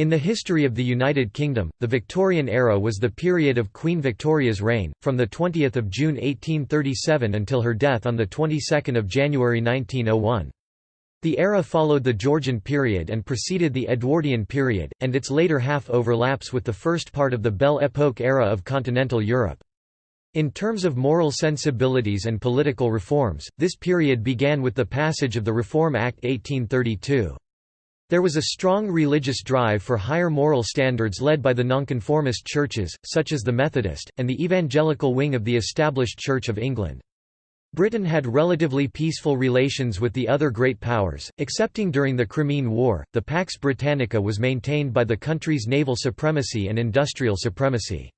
In the history of the United Kingdom, the Victorian era was the period of Queen Victoria's reign, from 20 June 1837 until her death on 22 January 1901. The era followed the Georgian period and preceded the Edwardian period, and its later half overlaps with the first part of the Belle Époque era of continental Europe. In terms of moral sensibilities and political reforms, this period began with the passage of the Reform Act 1832. There was a strong religious drive for higher moral standards led by the nonconformist churches, such as the Methodist, and the evangelical wing of the established Church of England. Britain had relatively peaceful relations with the other great powers, excepting during the Crimean War. The Pax Britannica was maintained by the country's naval supremacy and industrial supremacy.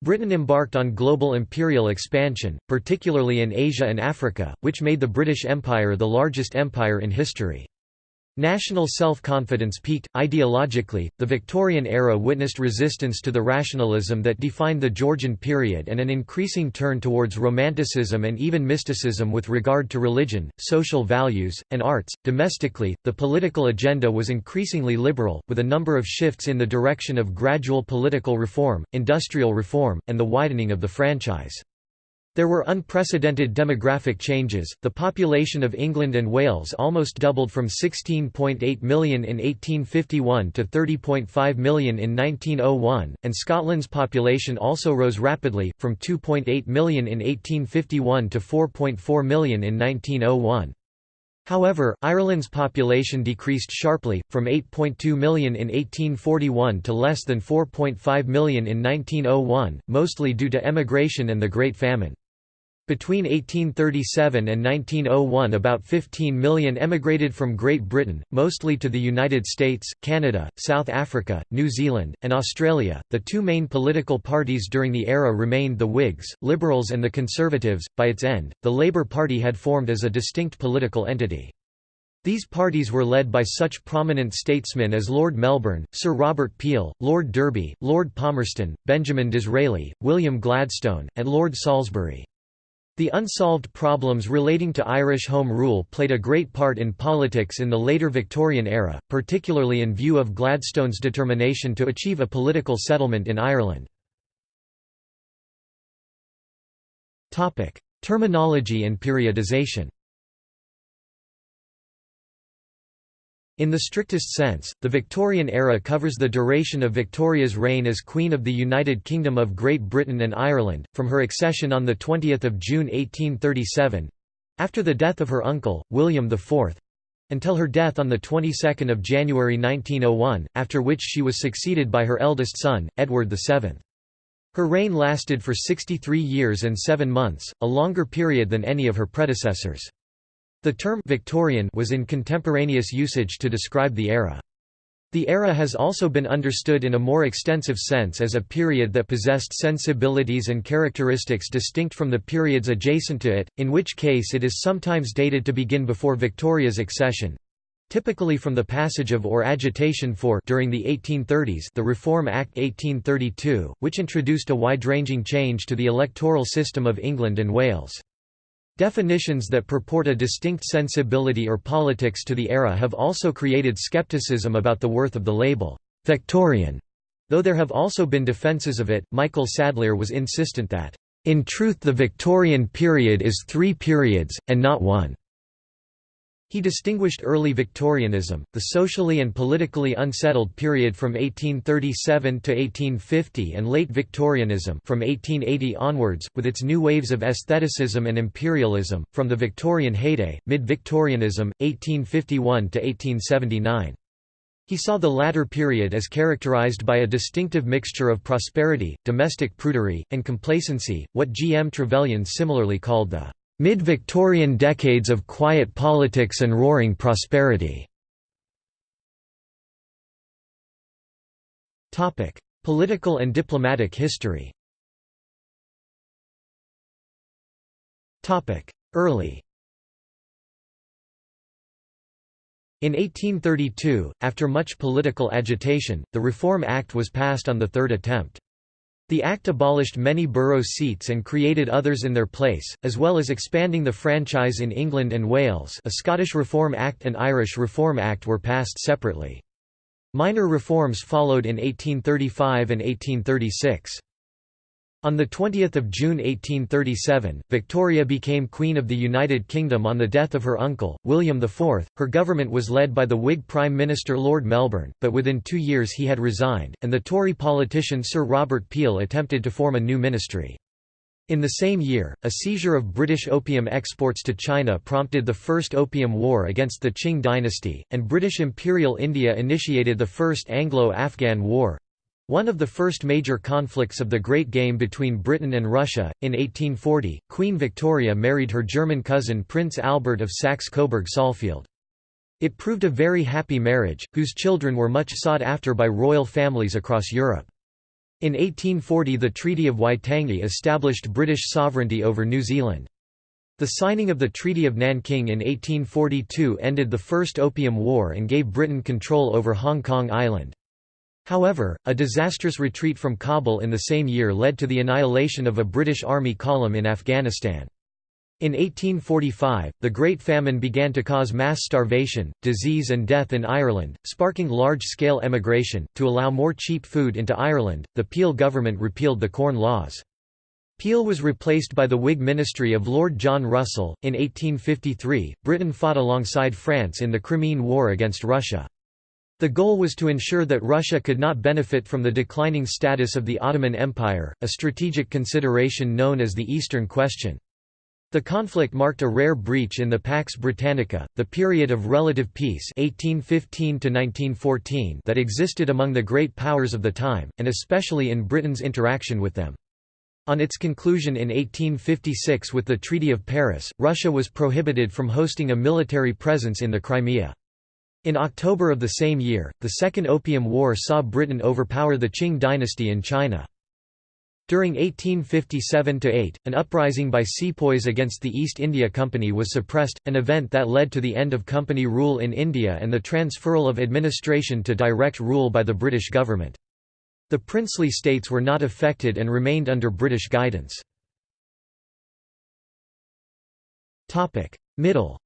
Britain embarked on global imperial expansion, particularly in Asia and Africa, which made the British Empire the largest empire in history. National self-confidence peaked. Ideologically, the Victorian era witnessed resistance to the rationalism that defined the Georgian period and an increasing turn towards romanticism and even mysticism with regard to religion, social values, and arts. Domestically, the political agenda was increasingly liberal, with a number of shifts in the direction of gradual political reform, industrial reform, and the widening of the franchise. There were unprecedented demographic changes, the population of England and Wales almost doubled from 16.8 million in 1851 to 30.5 million in 1901, and Scotland's population also rose rapidly, from 2.8 million in 1851 to 4.4 million in 1901. However, Ireland's population decreased sharply, from 8.2 million in 1841 to less than 4.5 million in 1901, mostly due to emigration and the Great Famine. Between 1837 and 1901 about 15 million emigrated from Great Britain, mostly to the United States, Canada, South Africa, New Zealand, and Australia. The two main political parties during the era remained the Whigs, Liberals and the Conservatives. By its end, the Labour Party had formed as a distinct political entity. These parties were led by such prominent statesmen as Lord Melbourne, Sir Robert Peel, Lord Derby, Lord Palmerston, Benjamin Disraeli, William Gladstone, and Lord Salisbury. The unsolved problems relating to Irish Home Rule played a great part in politics in the later Victorian era, particularly in view of Gladstone's determination to achieve a political settlement in Ireland. Terminology and periodization In the strictest sense, the Victorian era covers the duration of Victoria's reign as Queen of the United Kingdom of Great Britain and Ireland, from her accession on 20 June 1837—after the death of her uncle, William IV—until her death on the 22nd of January 1901, after which she was succeeded by her eldest son, Edward VII. Her reign lasted for 63 years and seven months, a longer period than any of her predecessors. The term Victorian was in contemporaneous usage to describe the era. The era has also been understood in a more extensive sense as a period that possessed sensibilities and characteristics distinct from the periods adjacent to it, in which case it is sometimes dated to begin before Victoria's accession. Typically from the passage of or agitation for during the 1830s the Reform Act 1832, which introduced a wide-ranging change to the electoral system of England and Wales. Definitions that purport a distinct sensibility or politics to the era have also created skepticism about the worth of the label, Victorian. Though there have also been defences of it, Michael Sadler was insistent that, in truth the Victorian period is three periods, and not one. He distinguished early Victorianism, the socially and politically unsettled period from 1837 to 1850 and late Victorianism from 1880 onwards, with its new waves of aestheticism and imperialism, from the Victorian heyday, mid-Victorianism, 1851 to 1879. He saw the latter period as characterized by a distinctive mixture of prosperity, domestic prudery, and complacency, what G. M. Trevelyan similarly called the Mid-Victorian decades of quiet politics and roaring prosperity. Political and diplomatic history Early In 1832, after much political agitation, the Reform Act was passed on the third attempt. The Act abolished many borough seats and created others in their place, as well as expanding the franchise in England and Wales a Scottish Reform Act and Irish Reform Act were passed separately. Minor reforms followed in 1835 and 1836. On 20 June 1837, Victoria became Queen of the United Kingdom on the death of her uncle, William IV. Her government was led by the Whig Prime Minister Lord Melbourne, but within two years he had resigned, and the Tory politician Sir Robert Peel attempted to form a new ministry. In the same year, a seizure of British opium exports to China prompted the First Opium War against the Qing dynasty, and British Imperial India initiated the First Anglo-Afghan War, one of the first major conflicts of the Great Game between Britain and Russia, in 1840, Queen Victoria married her German cousin Prince Albert of Saxe-Coburg-Saalfeld. It proved a very happy marriage, whose children were much sought after by royal families across Europe. In 1840 the Treaty of Waitangi established British sovereignty over New Zealand. The signing of the Treaty of Nanking in 1842 ended the First Opium War and gave Britain control over Hong Kong Island. However, a disastrous retreat from Kabul in the same year led to the annihilation of a British Army column in Afghanistan. In 1845, the Great Famine began to cause mass starvation, disease, and death in Ireland, sparking large scale emigration. To allow more cheap food into Ireland, the Peel government repealed the Corn Laws. Peel was replaced by the Whig ministry of Lord John Russell. In 1853, Britain fought alongside France in the Crimean War against Russia. The goal was to ensure that Russia could not benefit from the declining status of the Ottoman Empire, a strategic consideration known as the Eastern Question. The conflict marked a rare breach in the Pax Britannica, the period of relative peace 1815 that existed among the great powers of the time, and especially in Britain's interaction with them. On its conclusion in 1856 with the Treaty of Paris, Russia was prohibited from hosting a military presence in the Crimea. In October of the same year, the Second Opium War saw Britain overpower the Qing dynasty in China. During 1857–8, an uprising by sepoys against the East India Company was suppressed, an event that led to the end of company rule in India and the transferal of administration to direct rule by the British government. The princely states were not affected and remained under British guidance. Middle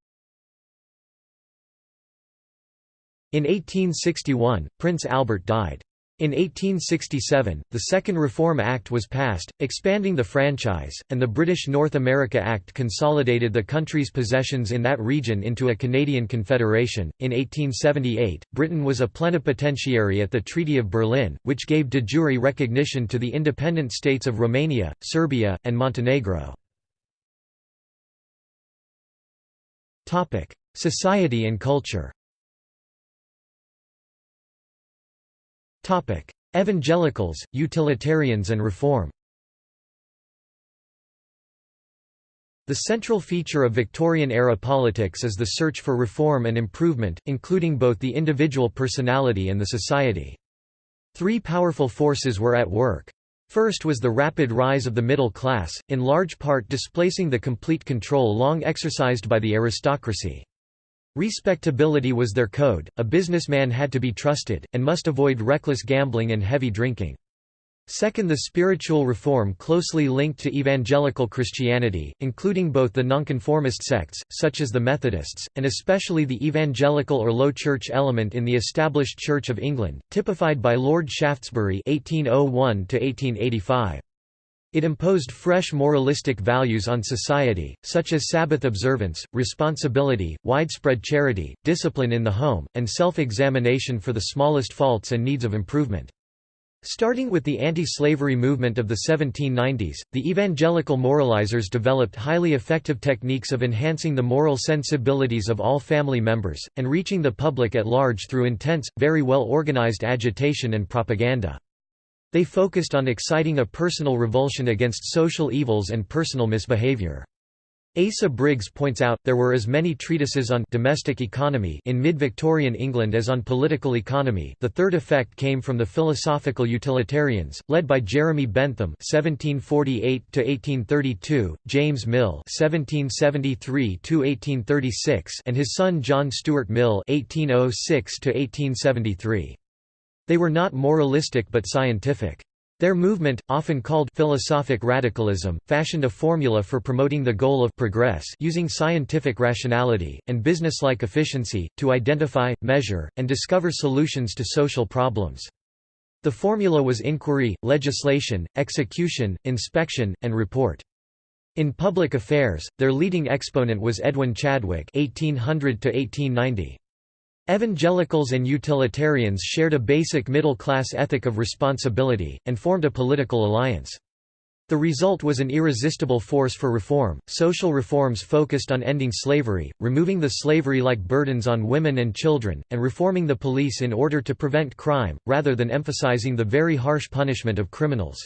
In 1861, Prince Albert died. In 1867, the Second Reform Act was passed, expanding the franchise, and the British North America Act consolidated the country's possessions in that region into a Canadian Confederation. In 1878, Britain was a plenipotentiary at the Treaty of Berlin, which gave de jure recognition to the independent states of Romania, Serbia, and Montenegro. Society and culture Evangelicals, utilitarians and reform The central feature of Victorian-era politics is the search for reform and improvement, including both the individual personality and the society. Three powerful forces were at work. First was the rapid rise of the middle class, in large part displacing the complete control long exercised by the aristocracy. Respectability was their code, a businessman had to be trusted, and must avoid reckless gambling and heavy drinking. Second the spiritual reform closely linked to evangelical Christianity, including both the nonconformist sects, such as the Methodists, and especially the evangelical or low church element in the established Church of England, typified by Lord Shaftesbury 1801 -1885. It imposed fresh moralistic values on society, such as Sabbath observance, responsibility, widespread charity, discipline in the home, and self-examination for the smallest faults and needs of improvement. Starting with the anti-slavery movement of the 1790s, the evangelical moralizers developed highly effective techniques of enhancing the moral sensibilities of all family members, and reaching the public at large through intense, very well organized agitation and propaganda. They focused on exciting a personal revulsion against social evils and personal misbehavior. Asa Briggs points out, there were as many treatises on domestic economy in mid-Victorian England as on political economy the third effect came from the philosophical utilitarians, led by Jeremy Bentham (1748–1832), James Mill (1773–1836), and his son John Stuart Mill (1806–1873). They were not moralistic but scientific. Their movement, often called philosophic radicalism, fashioned a formula for promoting the goal of progress using scientific rationality, and businesslike efficiency, to identify, measure, and discover solutions to social problems. The formula was inquiry, legislation, execution, inspection, and report. In public affairs, their leading exponent was Edwin Chadwick 1800 -1890. Evangelicals and utilitarians shared a basic middle-class ethic of responsibility, and formed a political alliance. The result was an irresistible force for reform. Social reforms focused on ending slavery, removing the slavery like burdens on women and children, and reforming the police in order to prevent crime, rather than emphasizing the very harsh punishment of criminals.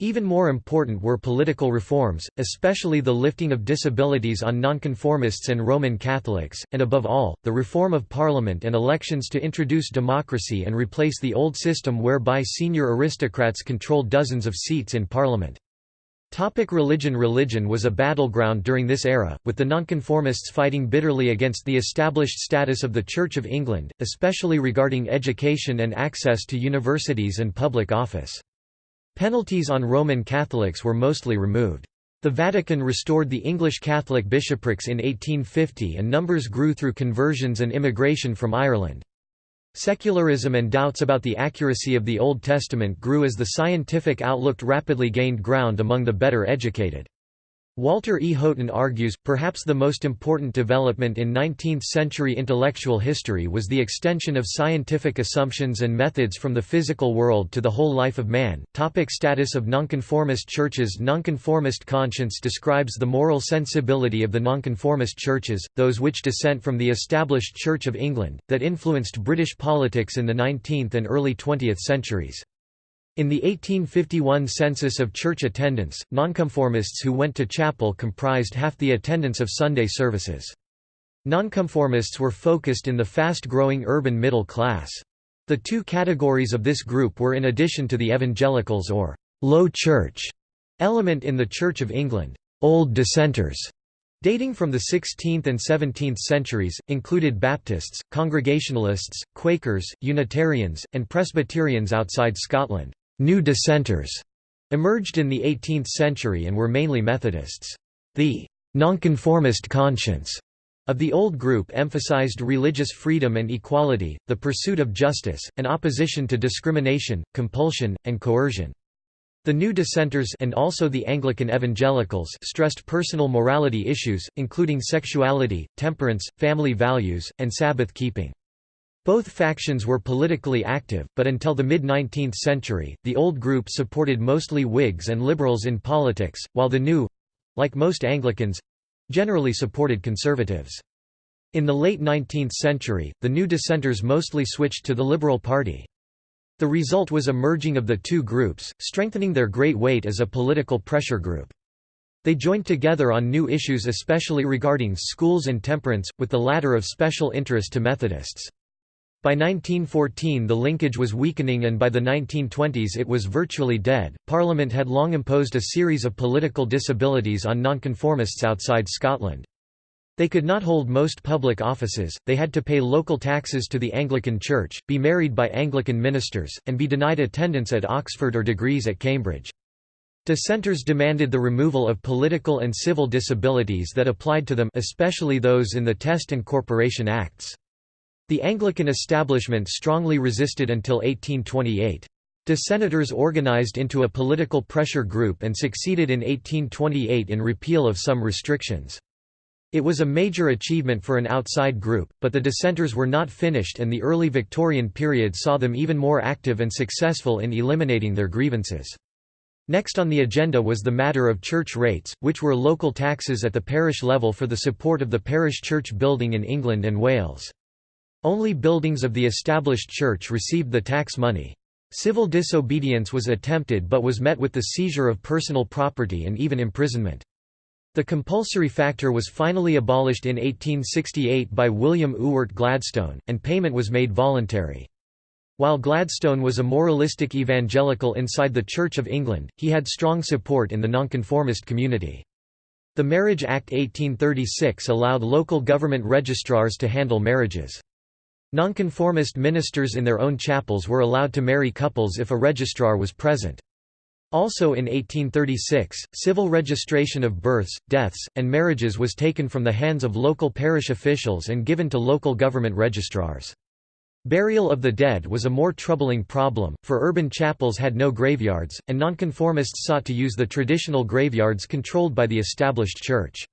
Even more important were political reforms, especially the lifting of disabilities on nonconformists and Roman Catholics, and above all, the reform of parliament and elections to introduce democracy and replace the old system whereby senior aristocrats controlled dozens of seats in parliament. Topic religion Religion was a battleground during this era, with the nonconformists fighting bitterly against the established status of the Church of England, especially regarding education and access to universities and public office. Penalties on Roman Catholics were mostly removed. The Vatican restored the English Catholic bishoprics in 1850 and numbers grew through conversions and immigration from Ireland. Secularism and doubts about the accuracy of the Old Testament grew as the scientific outlook rapidly gained ground among the better educated. Walter E. Houghton argues, perhaps the most important development in 19th-century intellectual history was the extension of scientific assumptions and methods from the physical world to the whole life of man. Topic status of nonconformist churches Nonconformist conscience describes the moral sensibility of the nonconformist churches, those which dissent from the established Church of England, that influenced British politics in the 19th and early 20th centuries. In the 1851 census of church attendance, nonconformists who went to chapel comprised half the attendance of Sunday services. Nonconformists were focused in the fast-growing urban middle class. The two categories of this group were in addition to the evangelicals or «low church» element in the Church of England, «old dissenters» dating from the 16th and 17th centuries, included Baptists, Congregationalists, Quakers, Unitarians, and Presbyterians outside Scotland. New dissenters emerged in the 18th century and were mainly Methodists. The nonconformist conscience of the old group emphasized religious freedom and equality, the pursuit of justice, and opposition to discrimination, compulsion, and coercion. The new dissenters and also the Anglican evangelicals stressed personal morality issues, including sexuality, temperance, family values, and Sabbath keeping. Both factions were politically active, but until the mid-19th century, the old group supported mostly Whigs and Liberals in politics, while the new—like most Anglicans—generally supported Conservatives. In the late 19th century, the new dissenters mostly switched to the Liberal Party. The result was a merging of the two groups, strengthening their great weight as a political pressure group. They joined together on new issues especially regarding schools and temperance, with the latter of special interest to Methodists. By 1914 the linkage was weakening and by the 1920s it was virtually dead. Parliament had long imposed a series of political disabilities on nonconformists outside Scotland. They could not hold most public offices, they had to pay local taxes to the Anglican Church, be married by Anglican ministers, and be denied attendance at Oxford or degrees at Cambridge. Dissenters demanded the removal of political and civil disabilities that applied to them especially those in the Test and Corporation Acts. The Anglican establishment strongly resisted until 1828. Dissenters organized into a political pressure group and succeeded in 1828 in repeal of some restrictions. It was a major achievement for an outside group, but the dissenters were not finished and the early Victorian period saw them even more active and successful in eliminating their grievances. Next on the agenda was the matter of church rates, which were local taxes at the parish level for the support of the parish church building in England and Wales. Only buildings of the established church received the tax money. Civil disobedience was attempted but was met with the seizure of personal property and even imprisonment. The compulsory factor was finally abolished in 1868 by William Ewart Gladstone, and payment was made voluntary. While Gladstone was a moralistic evangelical inside the Church of England, he had strong support in the nonconformist community. The Marriage Act 1836 allowed local government registrars to handle marriages. Nonconformist ministers in their own chapels were allowed to marry couples if a registrar was present. Also in 1836, civil registration of births, deaths, and marriages was taken from the hands of local parish officials and given to local government registrars. Burial of the dead was a more troubling problem, for urban chapels had no graveyards, and nonconformists sought to use the traditional graveyards controlled by the established church.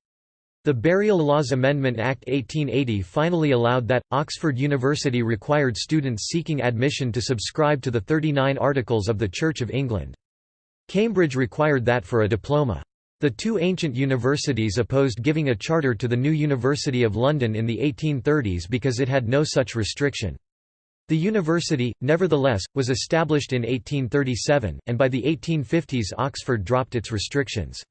The Burial Laws Amendment Act 1880 finally allowed that. Oxford University required students seeking admission to subscribe to the 39 Articles of the Church of England. Cambridge required that for a diploma. The two ancient universities opposed giving a charter to the new University of London in the 1830s because it had no such restriction. The university, nevertheless, was established in 1837, and by the 1850s Oxford dropped its restrictions.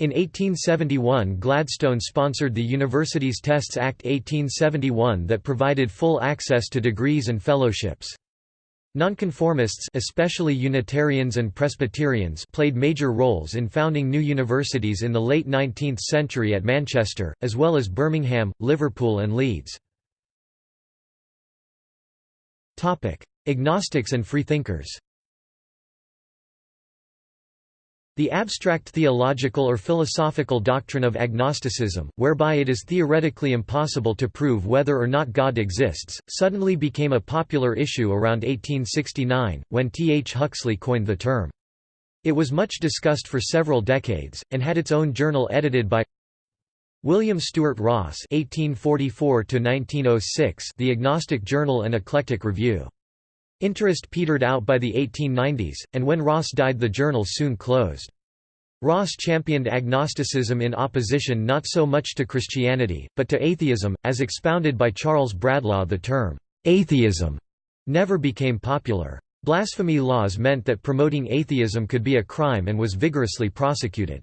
In 1871 Gladstone sponsored the Universities Tests Act 1871 that provided full access to degrees and fellowships. Nonconformists especially Unitarians and Presbyterians played major roles in founding new universities in the late 19th century at Manchester, as well as Birmingham, Liverpool and Leeds. Agnostics and freethinkers The abstract theological or philosophical doctrine of agnosticism, whereby it is theoretically impossible to prove whether or not God exists, suddenly became a popular issue around 1869, when T. H. Huxley coined the term. It was much discussed for several decades, and had its own journal edited by William Stewart Ross (1844–1906), The Agnostic Journal and Eclectic Review. Interest petered out by the 1890s, and when Ross died the journal soon closed. Ross championed agnosticism in opposition not so much to Christianity, but to atheism, as expounded by Charles Bradlaugh the term, "'atheism' never became popular. Blasphemy laws meant that promoting atheism could be a crime and was vigorously prosecuted.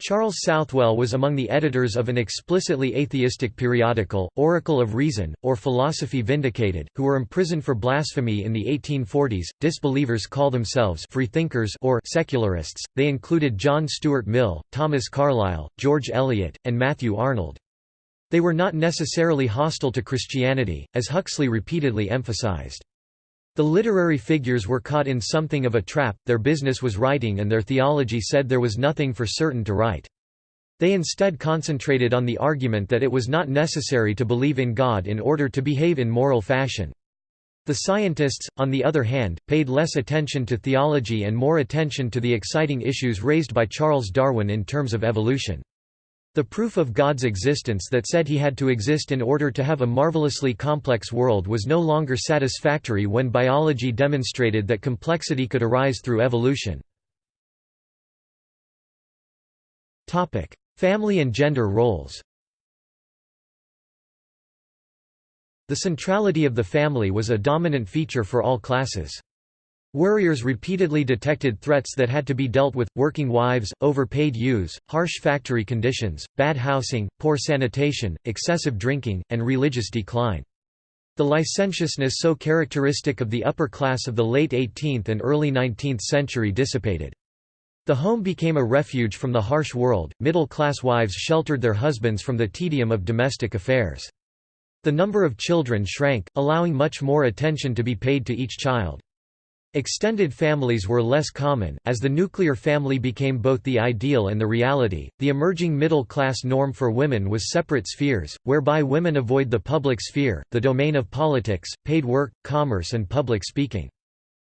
Charles Southwell was among the editors of an explicitly atheistic periodical, Oracle of Reason, or Philosophy Vindicated, who were imprisoned for blasphemy in the 1840s. Disbelievers call themselves freethinkers or secularists. They included John Stuart Mill, Thomas Carlyle, George Eliot, and Matthew Arnold. They were not necessarily hostile to Christianity, as Huxley repeatedly emphasized. The literary figures were caught in something of a trap, their business was writing and their theology said there was nothing for certain to write. They instead concentrated on the argument that it was not necessary to believe in God in order to behave in moral fashion. The scientists, on the other hand, paid less attention to theology and more attention to the exciting issues raised by Charles Darwin in terms of evolution. The proof of God's existence that said he had to exist in order to have a marvelously complex world was no longer satisfactory when biology demonstrated that complexity could arise through evolution. Family and gender roles The centrality of the family was a dominant feature for all classes. Worriers repeatedly detected threats that had to be dealt with, working wives, overpaid youths, harsh factory conditions, bad housing, poor sanitation, excessive drinking, and religious decline. The licentiousness so characteristic of the upper class of the late 18th and early 19th century dissipated. The home became a refuge from the harsh world, middle-class wives sheltered their husbands from the tedium of domestic affairs. The number of children shrank, allowing much more attention to be paid to each child. Extended families were less common, as the nuclear family became both the ideal and the reality. The emerging middle class norm for women was separate spheres, whereby women avoid the public sphere, the domain of politics, paid work, commerce, and public speaking.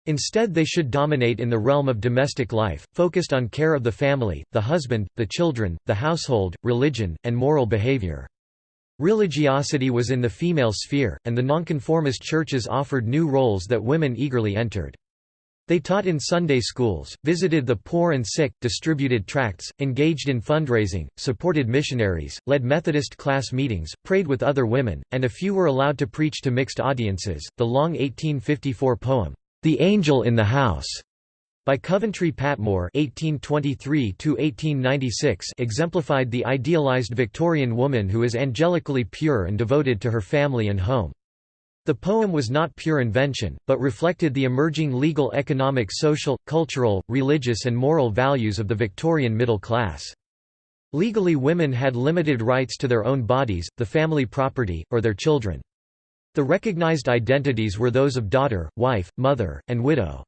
Instead, they should dominate in the realm of domestic life, focused on care of the family, the husband, the children, the household, religion, and moral behavior. Religiosity was in the female sphere, and the nonconformist churches offered new roles that women eagerly entered. They taught in Sunday schools, visited the poor and sick, distributed tracts, engaged in fundraising, supported missionaries, led Methodist class meetings, prayed with other women, and a few were allowed to preach to mixed audiences. The long 1854 poem, The Angel in the House, by Coventry Patmore (1823–1896) exemplified the idealized Victorian woman who is angelically pure and devoted to her family and home. The poem was not pure invention, but reflected the emerging legal economic social, cultural, religious and moral values of the Victorian middle class. Legally women had limited rights to their own bodies, the family property, or their children. The recognized identities were those of daughter, wife, mother, and widow.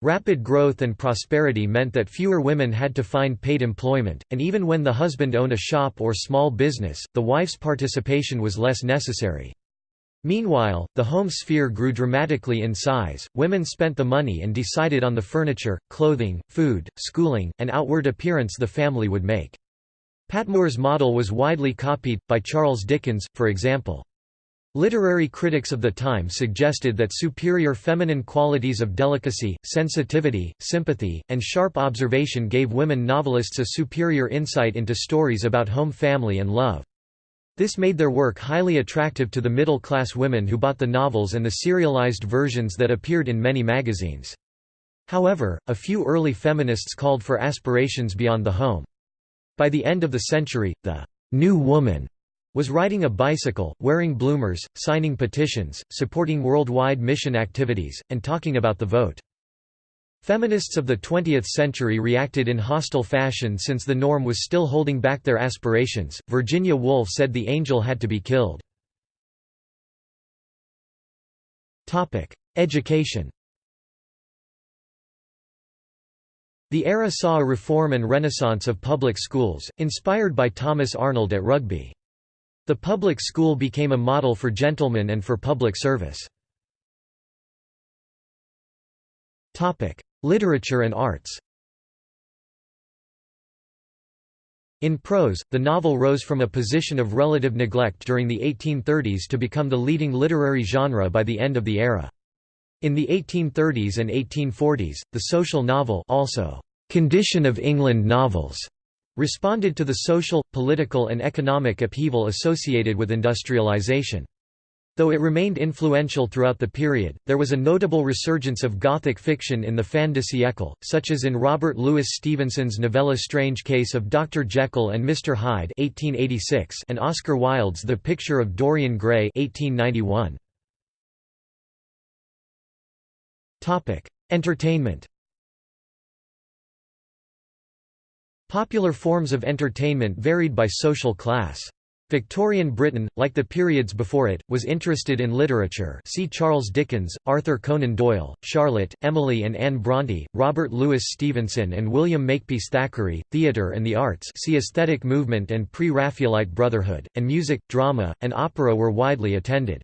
Rapid growth and prosperity meant that fewer women had to find paid employment, and even when the husband owned a shop or small business, the wife's participation was less necessary. Meanwhile, the home sphere grew dramatically in size, women spent the money and decided on the furniture, clothing, food, schooling, and outward appearance the family would make. Patmore's model was widely copied, by Charles Dickens, for example. Literary critics of the time suggested that superior feminine qualities of delicacy, sensitivity, sympathy, and sharp observation gave women novelists a superior insight into stories about home family and love. This made their work highly attractive to the middle-class women who bought the novels and the serialized versions that appeared in many magazines. However, a few early feminists called for aspirations beyond the home. By the end of the century, the «new woman» was riding a bicycle, wearing bloomers, signing petitions, supporting worldwide mission activities, and talking about the vote. Feminists of the 20th century reacted in hostile fashion since the norm was still holding back their aspirations. Virginia Woolf said the angel had to be killed. Topic: Education. The era saw a reform and renaissance of public schools, inspired by Thomas Arnold at Rugby. The public school became a model for gentlemen and for public service. Literature and arts In prose, the novel rose from a position of relative neglect during the 1830s to become the leading literary genre by the end of the era. In the 1830s and 1840s, the social novel also, "'Condition of England novels' responded to the social, political and economic upheaval associated with industrialization. Though it remained influential throughout the period, there was a notable resurgence of Gothic fiction in the fin de siècle, such as in Robert Louis Stevenson's novella Strange Case of Dr. Jekyll and Mr. Hyde 1886 and Oscar Wilde's The Picture of Dorian Gray 1891. Entertainment Popular forms of entertainment varied by social class. Victorian Britain, like the periods before it, was interested in literature see Charles Dickens, Arthur Conan Doyle, Charlotte, Emily and Anne Bronte, Robert Louis Stevenson and William Makepeace Thackeray, theatre and the arts see aesthetic movement and pre-Raphaelite brotherhood, and music, drama, and opera were widely attended.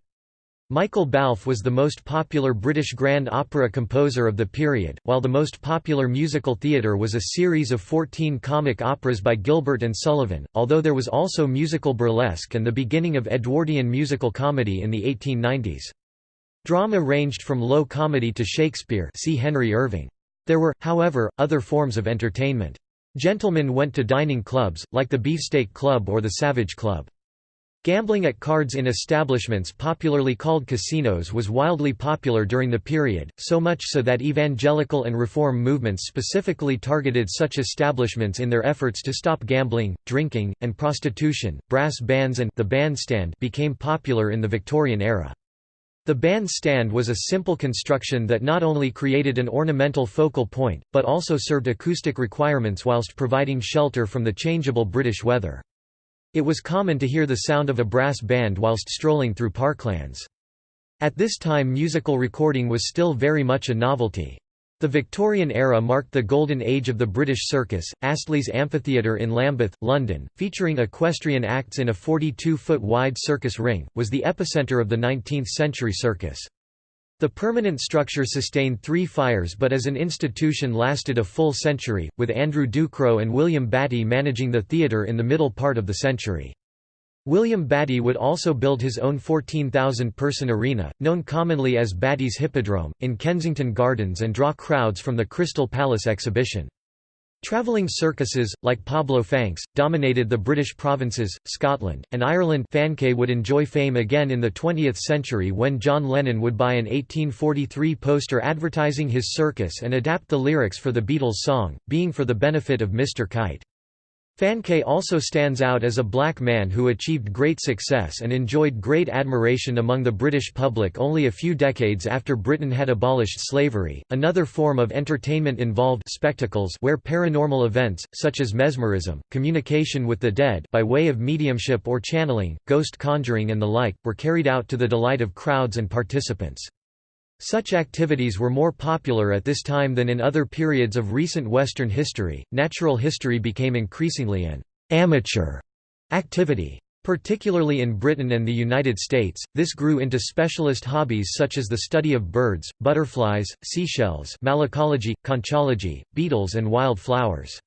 Michael Balfe was the most popular British grand opera composer of the period, while the most popular musical theatre was a series of 14 comic operas by Gilbert and Sullivan, although there was also musical burlesque and the beginning of Edwardian musical comedy in the 1890s. Drama ranged from low comedy to Shakespeare see Henry Irving. There were, however, other forms of entertainment. Gentlemen went to dining clubs, like the Beefsteak Club or the Savage Club. Gambling at cards in establishments popularly called casinos was wildly popular during the period, so much so that evangelical and reform movements specifically targeted such establishments in their efforts to stop gambling, drinking, and prostitution. Brass bands and the bandstand became popular in the Victorian era. The bandstand was a simple construction that not only created an ornamental focal point, but also served acoustic requirements whilst providing shelter from the changeable British weather. It was common to hear the sound of a brass band whilst strolling through parklands. At this time musical recording was still very much a novelty. The Victorian era marked the golden age of the British circus. Astley's Amphitheatre in Lambeth, London, featuring equestrian acts in a 42-foot wide circus ring, was the epicenter of the 19th-century circus. The permanent structure sustained three fires but as an institution lasted a full century, with Andrew Ducrow and William Batty managing the theatre in the middle part of the century. William Batty would also build his own 14,000-person arena, known commonly as Batty's Hippodrome, in Kensington Gardens and draw crowds from the Crystal Palace exhibition. Travelling circuses, like Pablo Fanque's, dominated the British provinces, Scotland, and Ireland Fanque would enjoy fame again in the 20th century when John Lennon would buy an 1843 poster advertising his circus and adapt the lyrics for the Beatles song, Being for the Benefit of Mr. Kite. Fanque also stands out as a black man who achieved great success and enjoyed great admiration among the British public only a few decades after Britain had abolished slavery. Another form of entertainment involved spectacles where paranormal events, such as mesmerism, communication with the dead by way of mediumship or channeling, ghost conjuring and the like, were carried out to the delight of crowds and participants. Such activities were more popular at this time than in other periods of recent Western history. Natural history became increasingly an amateur activity. Particularly in Britain and the United States, this grew into specialist hobbies such as the study of birds, butterflies, seashells malacology, conchology, beetles and wild flowers.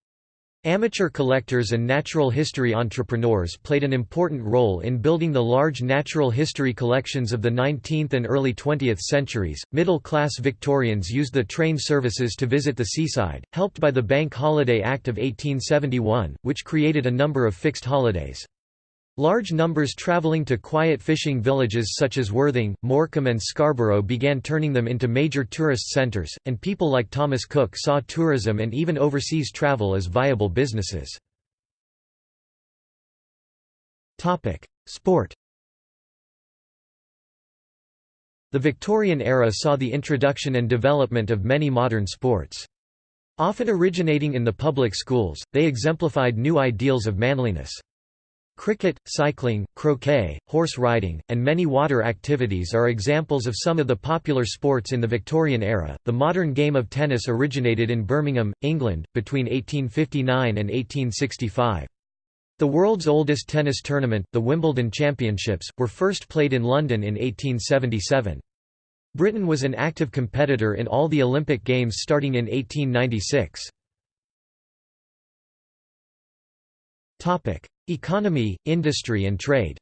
Amateur collectors and natural history entrepreneurs played an important role in building the large natural history collections of the 19th and early 20th centuries. Middle class Victorians used the train services to visit the seaside, helped by the Bank Holiday Act of 1871, which created a number of fixed holidays. Large numbers travelling to quiet fishing villages such as Worthing, Morecambe and Scarborough began turning them into major tourist centres, and people like Thomas Cook saw tourism and even overseas travel as viable businesses. Sport The Victorian era saw the introduction and development of many modern sports. Often originating in the public schools, they exemplified new ideals of manliness. Cricket, cycling, croquet, horse riding, and many water activities are examples of some of the popular sports in the Victorian era. The modern game of tennis originated in Birmingham, England, between 1859 and 1865. The world's oldest tennis tournament, the Wimbledon Championships, were first played in London in 1877. Britain was an active competitor in all the Olympic Games starting in 1896. Economy, industry and trade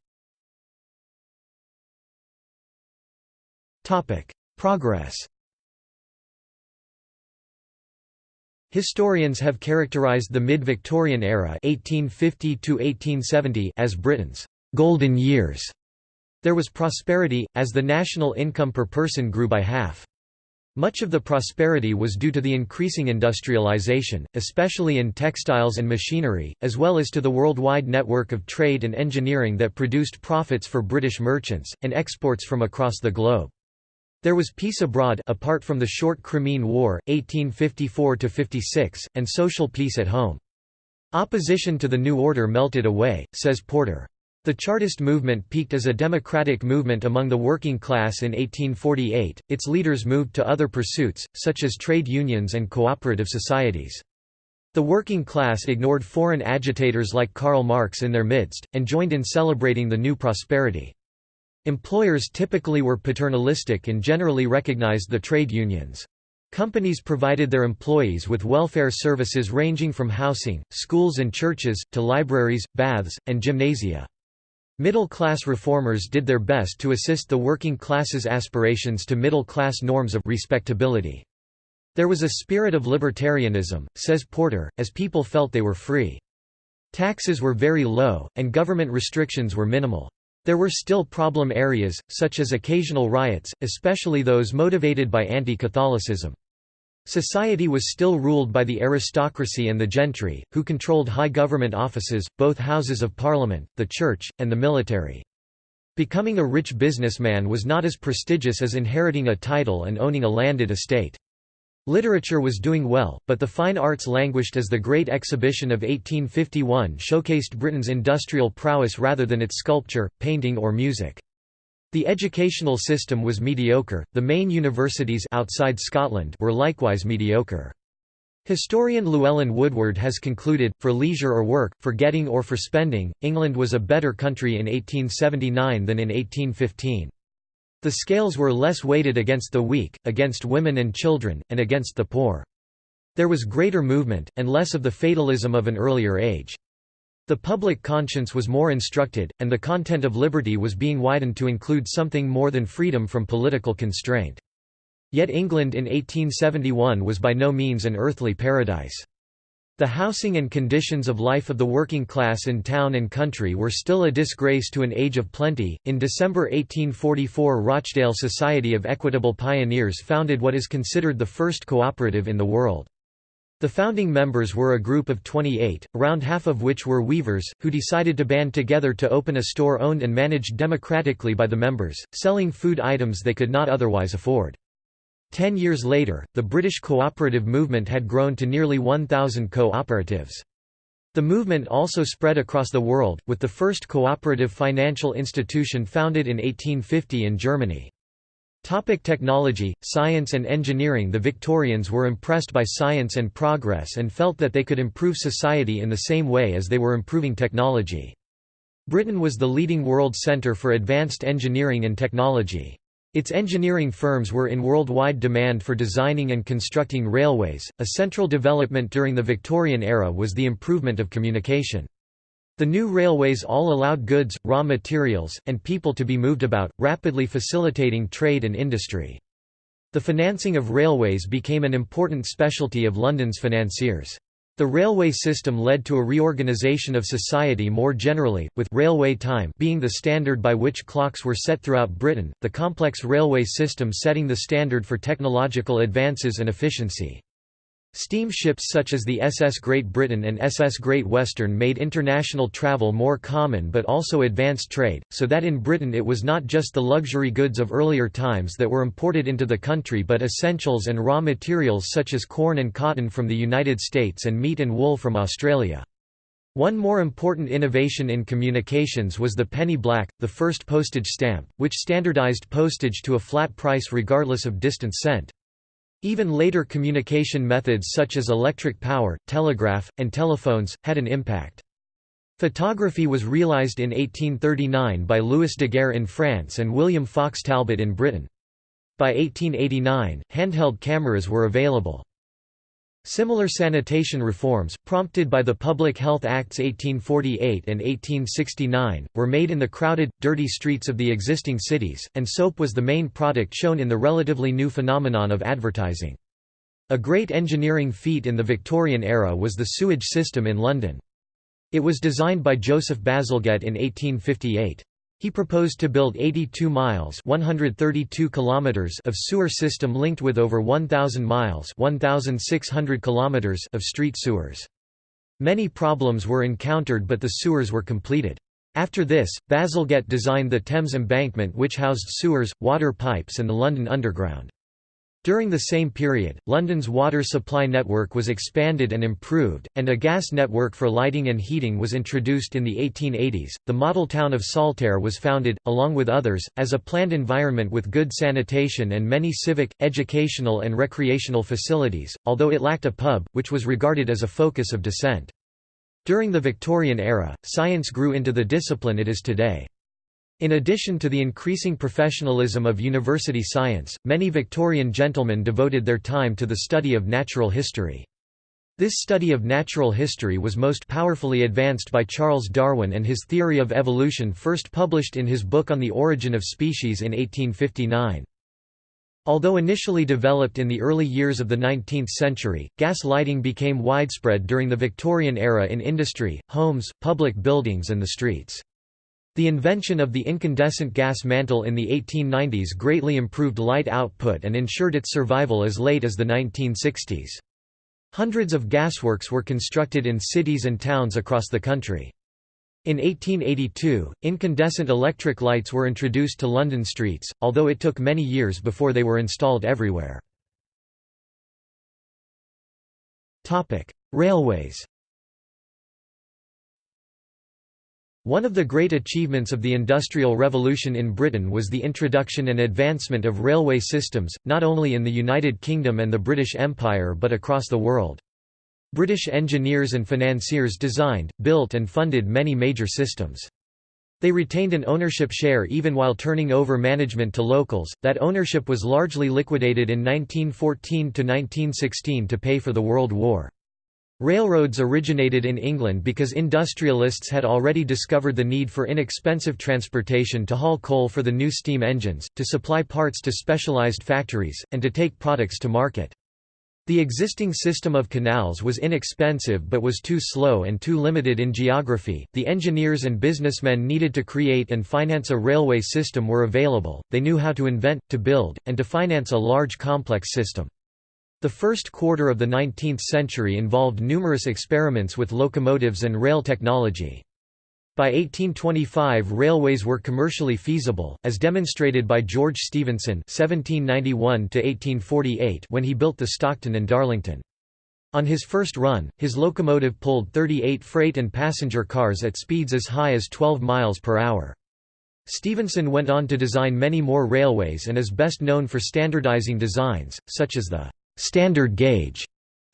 Progress Historians have characterized the mid-Victorian era 1850 as Britain's «golden years». There was prosperity, as the national income per person grew by half. Much of the prosperity was due to the increasing industrialization, especially in textiles and machinery, as well as to the worldwide network of trade and engineering that produced profits for British merchants, and exports from across the globe. There was peace abroad apart from the short Crimean War, 1854–56, and social peace at home. Opposition to the new order melted away, says Porter. The Chartist movement peaked as a democratic movement among the working class in 1848, its leaders moved to other pursuits, such as trade unions and cooperative societies. The working class ignored foreign agitators like Karl Marx in their midst, and joined in celebrating the new prosperity. Employers typically were paternalistic and generally recognized the trade unions. Companies provided their employees with welfare services ranging from housing, schools and churches, to libraries, baths, and gymnasia. Middle-class reformers did their best to assist the working class's aspirations to middle-class norms of respectability. There was a spirit of libertarianism, says Porter, as people felt they were free. Taxes were very low, and government restrictions were minimal. There were still problem areas, such as occasional riots, especially those motivated by anti-Catholicism. Society was still ruled by the aristocracy and the gentry, who controlled high government offices, both houses of parliament, the church, and the military. Becoming a rich businessman was not as prestigious as inheriting a title and owning a landed estate. Literature was doing well, but the fine arts languished as the Great Exhibition of 1851 showcased Britain's industrial prowess rather than its sculpture, painting or music. The educational system was mediocre, the main universities outside Scotland were likewise mediocre. Historian Llewellyn Woodward has concluded, for leisure or work, for getting or for spending, England was a better country in 1879 than in 1815. The scales were less weighted against the weak, against women and children, and against the poor. There was greater movement, and less of the fatalism of an earlier age. The public conscience was more instructed, and the content of liberty was being widened to include something more than freedom from political constraint. Yet England in 1871 was by no means an earthly paradise. The housing and conditions of life of the working class in town and country were still a disgrace to an age of plenty. In December 1844, Rochdale Society of Equitable Pioneers founded what is considered the first cooperative in the world. The founding members were a group of 28, around half of which were weavers, who decided to band together to open a store owned and managed democratically by the members, selling food items they could not otherwise afford. Ten years later, the British cooperative movement had grown to nearly 1,000 cooperatives. The movement also spread across the world, with the first cooperative financial institution founded in 1850 in Germany. Topic technology, science and engineering The Victorians were impressed by science and progress and felt that they could improve society in the same way as they were improving technology. Britain was the leading world centre for advanced engineering and technology. Its engineering firms were in worldwide demand for designing and constructing railways. A central development during the Victorian era was the improvement of communication. The new railways all allowed goods, raw materials, and people to be moved about, rapidly facilitating trade and industry. The financing of railways became an important specialty of London's financiers. The railway system led to a reorganisation of society more generally, with railway time being the standard by which clocks were set throughout Britain, the complex railway system setting the standard for technological advances and efficiency. Steamships such as the SS Great Britain and SS Great Western made international travel more common but also advanced trade, so that in Britain it was not just the luxury goods of earlier times that were imported into the country but essentials and raw materials such as corn and cotton from the United States and meat and wool from Australia. One more important innovation in communications was the penny black, the first postage stamp, which standardized postage to a flat price regardless of distance sent. Even later communication methods such as electric power, telegraph, and telephones, had an impact. Photography was realized in 1839 by Louis Daguerre in France and William Fox Talbot in Britain. By 1889, handheld cameras were available. Similar sanitation reforms, prompted by the Public Health Acts 1848 and 1869, were made in the crowded, dirty streets of the existing cities, and soap was the main product shown in the relatively new phenomenon of advertising. A great engineering feat in the Victorian era was the sewage system in London. It was designed by Joseph Bazalgette in 1858. He proposed to build 82 miles 132 kilometers of sewer system linked with over 1,000 miles 1,600 kilometers of street sewers. Many problems were encountered but the sewers were completed. After this, Bazalgette designed the Thames Embankment which housed sewers, water pipes and the London Underground. During the same period, London's water supply network was expanded and improved, and a gas network for lighting and heating was introduced in the 1880s. The model town of Saltaire was founded, along with others, as a planned environment with good sanitation and many civic, educational, and recreational facilities, although it lacked a pub, which was regarded as a focus of dissent. During the Victorian era, science grew into the discipline it is today. In addition to the increasing professionalism of university science, many Victorian gentlemen devoted their time to the study of natural history. This study of natural history was most powerfully advanced by Charles Darwin and his theory of evolution first published in his book On the Origin of Species in 1859. Although initially developed in the early years of the 19th century, gas lighting became widespread during the Victorian era in industry, homes, public buildings and the streets. The invention of the incandescent gas mantle in the 1890s greatly improved light output and ensured its survival as late as the 1960s. Hundreds of gasworks were constructed in cities and towns across the country. In 1882, incandescent electric lights were introduced to London streets, although it took many years before they were installed everywhere. Railways One of the great achievements of the Industrial Revolution in Britain was the introduction and advancement of railway systems, not only in the United Kingdom and the British Empire but across the world. British engineers and financiers designed, built and funded many major systems. They retained an ownership share even while turning over management to locals. That ownership was largely liquidated in 1914 to 1916 to pay for the World War. Railroads originated in England because industrialists had already discovered the need for inexpensive transportation to haul coal for the new steam engines, to supply parts to specialized factories, and to take products to market. The existing system of canals was inexpensive but was too slow and too limited in geography. The engineers and businessmen needed to create and finance a railway system were available, they knew how to invent, to build, and to finance a large complex system. The first quarter of the 19th century involved numerous experiments with locomotives and rail technology. By 1825 railways were commercially feasible, as demonstrated by George Stephenson (1791–1848) when he built the Stockton and Darlington. On his first run, his locomotive pulled 38 freight and passenger cars at speeds as high as 12 miles per hour. Stephenson went on to design many more railways and is best known for standardizing designs, such as the «standard gauge»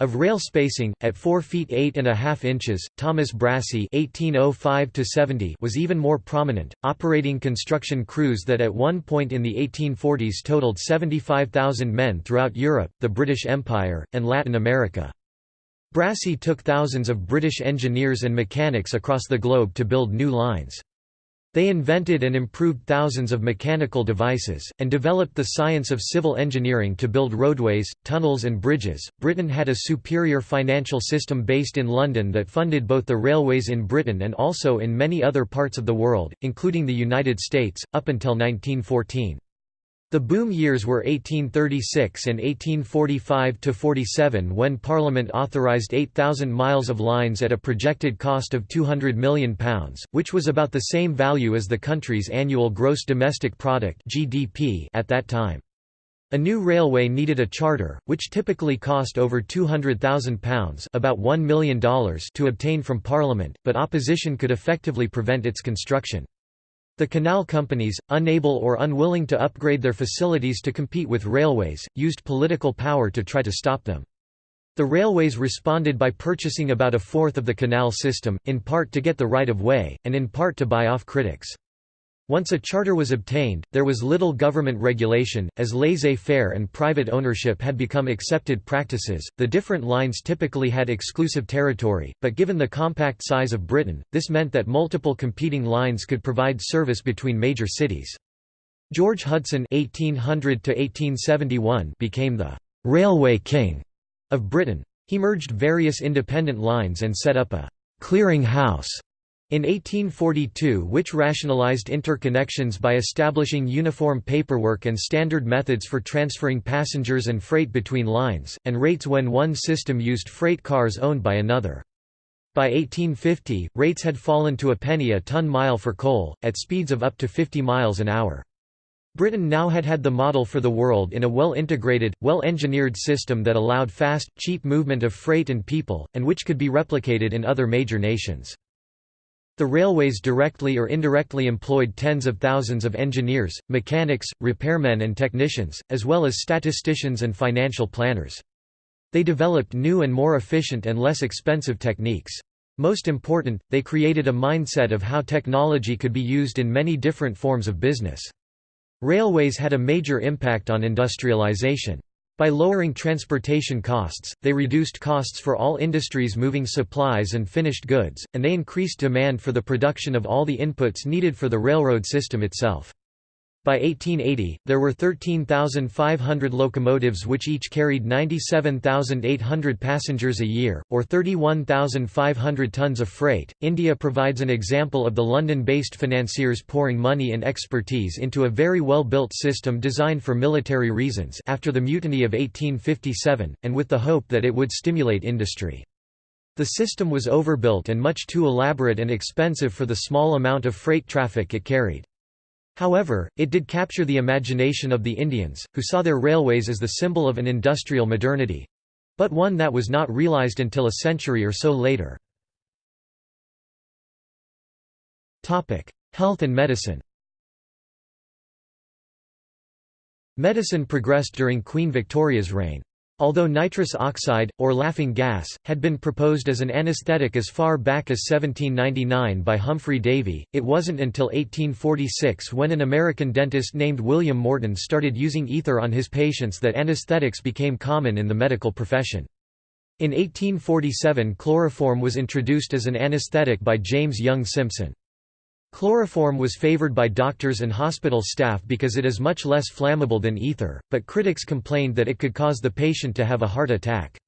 of rail spacing, at 4 feet 8 and a half inches. Thomas Brassey (1805–70) was even more prominent, operating construction crews that at one point in the 1840s totaled 75,000 men throughout Europe, the British Empire, and Latin America. Brassey took thousands of British engineers and mechanics across the globe to build new lines. They invented and improved thousands of mechanical devices, and developed the science of civil engineering to build roadways, tunnels, and bridges. Britain had a superior financial system based in London that funded both the railways in Britain and also in many other parts of the world, including the United States, up until 1914. The boom years were 1836 and 1845–47 when Parliament authorised 8,000 miles of lines at a projected cost of £200 million, which was about the same value as the country's annual gross domestic product (GDP) at that time. A new railway needed a charter, which typically cost over £200,000 about $1 million to obtain from Parliament, but opposition could effectively prevent its construction. The canal companies, unable or unwilling to upgrade their facilities to compete with railways, used political power to try to stop them. The railways responded by purchasing about a fourth of the canal system, in part to get the right of way, and in part to buy off critics. Once a charter was obtained, there was little government regulation, as laissez faire and private ownership had become accepted practices. The different lines typically had exclusive territory, but given the compact size of Britain, this meant that multiple competing lines could provide service between major cities. George Hudson (1800–1871) became the railway king of Britain. He merged various independent lines and set up a clearing house in 1842 which rationalized interconnections by establishing uniform paperwork and standard methods for transferring passengers and freight between lines, and rates when one system used freight cars owned by another. By 1850, rates had fallen to a penny a ton-mile for coal, at speeds of up to 50 miles an hour. Britain now had had the model for the world in a well-integrated, well-engineered system that allowed fast, cheap movement of freight and people, and which could be replicated in other major nations. The railways directly or indirectly employed tens of thousands of engineers, mechanics, repairmen and technicians, as well as statisticians and financial planners. They developed new and more efficient and less expensive techniques. Most important, they created a mindset of how technology could be used in many different forms of business. Railways had a major impact on industrialization. By lowering transportation costs, they reduced costs for all industries moving supplies and finished goods, and they increased demand for the production of all the inputs needed for the railroad system itself. By 1880, there were 13,500 locomotives which each carried 97,800 passengers a year, or 31,500 tons of freight. India provides an example of the London based financiers pouring money and expertise into a very well built system designed for military reasons after the Mutiny of 1857, and with the hope that it would stimulate industry. The system was overbuilt and much too elaborate and expensive for the small amount of freight traffic it carried. However, it did capture the imagination of the Indians, who saw their railways as the symbol of an industrial modernity—but one that was not realized until a century or so later. Health and medicine Medicine progressed during Queen Victoria's reign. Although nitrous oxide, or laughing gas, had been proposed as an anesthetic as far back as 1799 by Humphrey Davy, it wasn't until 1846 when an American dentist named William Morton started using ether on his patients that anesthetics became common in the medical profession. In 1847 chloroform was introduced as an anesthetic by James Young Simpson. Chloroform was favored by doctors and hospital staff because it is much less flammable than ether, but critics complained that it could cause the patient to have a heart attack.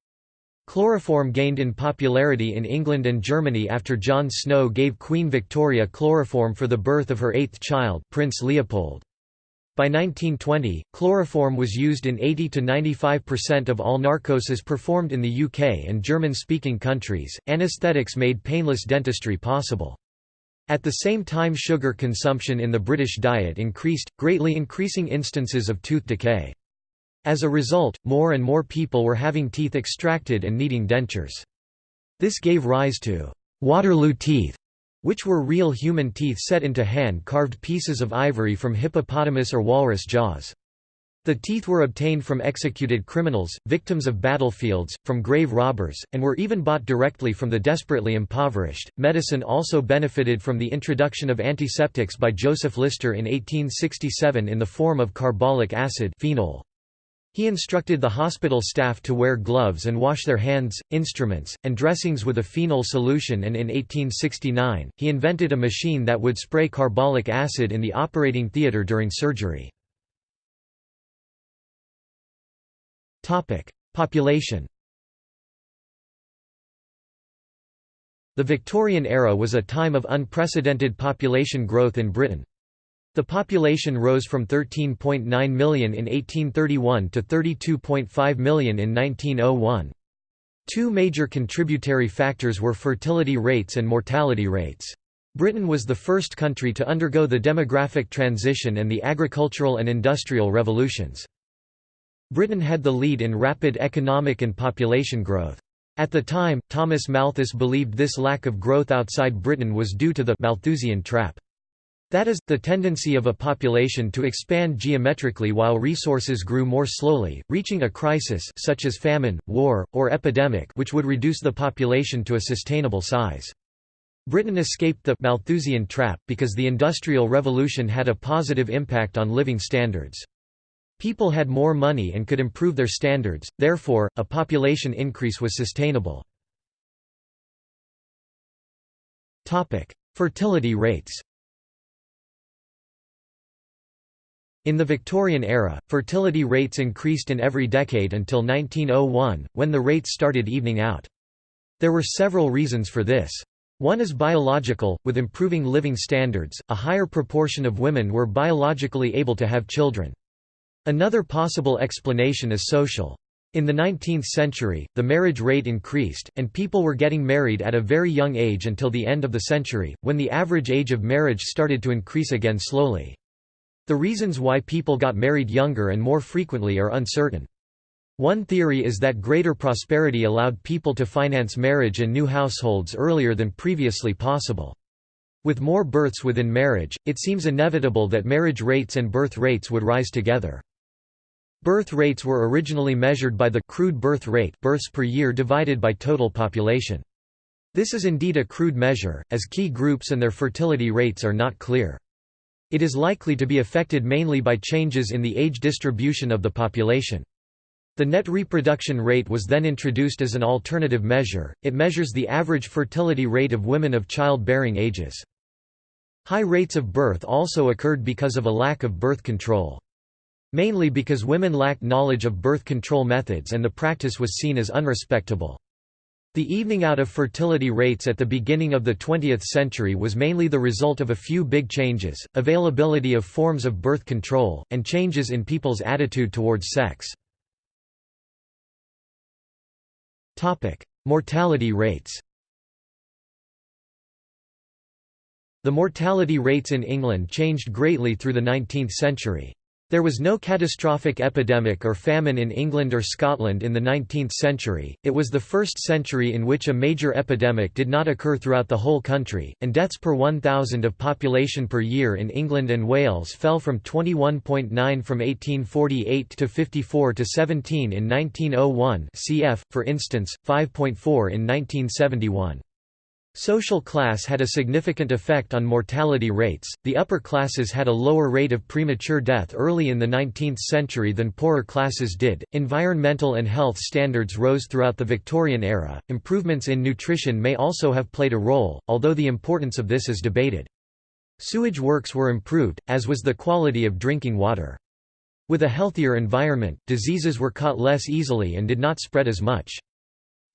Chloroform gained in popularity in England and Germany after John Snow gave Queen Victoria chloroform for the birth of her eighth child, Prince Leopold. By 1920, chloroform was used in 80 to 95% of all narcosis performed in the UK and German-speaking countries. Anesthetics made painless dentistry possible. At the same time sugar consumption in the British diet increased, greatly increasing instances of tooth decay. As a result, more and more people were having teeth extracted and needing dentures. This gave rise to «Waterloo teeth», which were real human teeth set into hand-carved pieces of ivory from hippopotamus or walrus jaws. The teeth were obtained from executed criminals, victims of battlefields, from grave robbers, and were even bought directly from the desperately impoverished. Medicine also benefited from the introduction of antiseptics by Joseph Lister in 1867 in the form of carbolic acid phenol. He instructed the hospital staff to wear gloves and wash their hands, instruments, and dressings with a phenol solution and in 1869, he invented a machine that would spray carbolic acid in the operating theatre during surgery. Population The Victorian era was a time of unprecedented population growth in Britain. The population rose from 13.9 million in 1831 to 32.5 million in 1901. Two major contributory factors were fertility rates and mortality rates. Britain was the first country to undergo the demographic transition and the agricultural and industrial revolutions. Britain had the lead in rapid economic and population growth. At the time, Thomas Malthus believed this lack of growth outside Britain was due to the Malthusian trap. That is, the tendency of a population to expand geometrically while resources grew more slowly, reaching a crisis such as famine, war, or epidemic which would reduce the population to a sustainable size. Britain escaped the Malthusian trap because the Industrial Revolution had a positive impact on living standards. People had more money and could improve their standards, therefore, a population increase was sustainable. Fertility rates In the Victorian era, fertility rates increased in every decade until 1901, when the rates started evening out. There were several reasons for this. One is biological, with improving living standards, a higher proportion of women were biologically able to have children. Another possible explanation is social. In the 19th century, the marriage rate increased, and people were getting married at a very young age until the end of the century, when the average age of marriage started to increase again slowly. The reasons why people got married younger and more frequently are uncertain. One theory is that greater prosperity allowed people to finance marriage and new households earlier than previously possible. With more births within marriage, it seems inevitable that marriage rates and birth rates would rise together. Birth rates were originally measured by the crude birth rate births per year divided by total population. This is indeed a crude measure, as key groups and their fertility rates are not clear. It is likely to be affected mainly by changes in the age distribution of the population. The net reproduction rate was then introduced as an alternative measure, it measures the average fertility rate of women of childbearing ages. High rates of birth also occurred because of a lack of birth control. Mainly because women lacked knowledge of birth control methods and the practice was seen as unrespectable. The evening out of fertility rates at the beginning of the 20th century was mainly the result of a few big changes, availability of forms of birth control, and changes in people's attitude towards sex. Mortality rates The mortality rates in England changed greatly through the 19th century. There was no catastrophic epidemic or famine in England or Scotland in the 19th century, it was the first century in which a major epidemic did not occur throughout the whole country, and deaths per 1,000 of population per year in England and Wales fell from 21.9 from 1848 to 54 to 17 in 1901 cf., for instance, 5.4 in 1971. Social class had a significant effect on mortality rates. The upper classes had a lower rate of premature death early in the 19th century than poorer classes did. Environmental and health standards rose throughout the Victorian era. Improvements in nutrition may also have played a role, although the importance of this is debated. Sewage works were improved, as was the quality of drinking water. With a healthier environment, diseases were caught less easily and did not spread as much.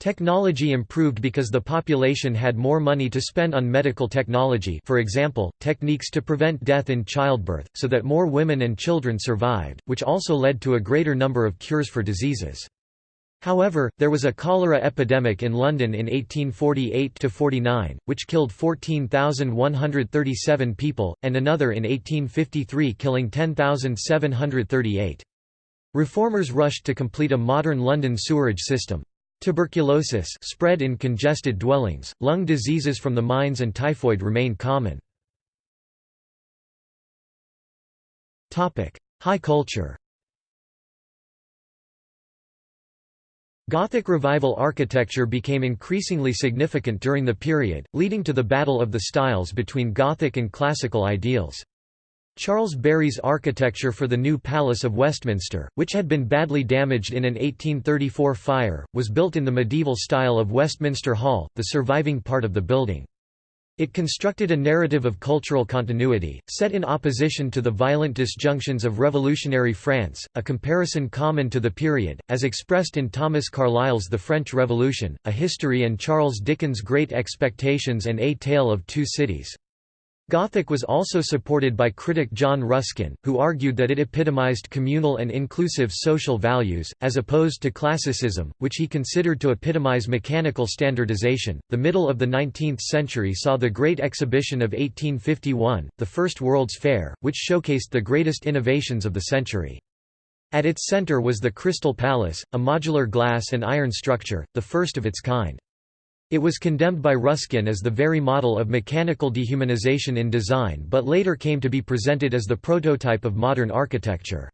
Technology improved because the population had more money to spend on medical technology for example, techniques to prevent death in childbirth, so that more women and children survived, which also led to a greater number of cures for diseases. However, there was a cholera epidemic in London in 1848–49, which killed 14,137 people, and another in 1853 killing 10,738. Reformers rushed to complete a modern London sewerage system. Tuberculosis spread in congested dwellings, lung diseases from the mines and typhoid remain common. High culture Gothic Revival architecture became increasingly significant during the period, leading to the battle of the styles between Gothic and classical ideals. Charles Barry's architecture for the new Palace of Westminster, which had been badly damaged in an 1834 fire, was built in the medieval style of Westminster Hall, the surviving part of the building. It constructed a narrative of cultural continuity, set in opposition to the violent disjunctions of revolutionary France, a comparison common to the period, as expressed in Thomas Carlyle's The French Revolution, A History and Charles Dickens' Great Expectations and A Tale of Two Cities. Gothic was also supported by critic John Ruskin, who argued that it epitomized communal and inclusive social values, as opposed to classicism, which he considered to epitomize mechanical standardization. The middle of the 19th century saw the Great Exhibition of 1851, the First World's Fair, which showcased the greatest innovations of the century. At its center was the Crystal Palace, a modular glass and iron structure, the first of its kind. It was condemned by Ruskin as the very model of mechanical dehumanization in design but later came to be presented as the prototype of modern architecture.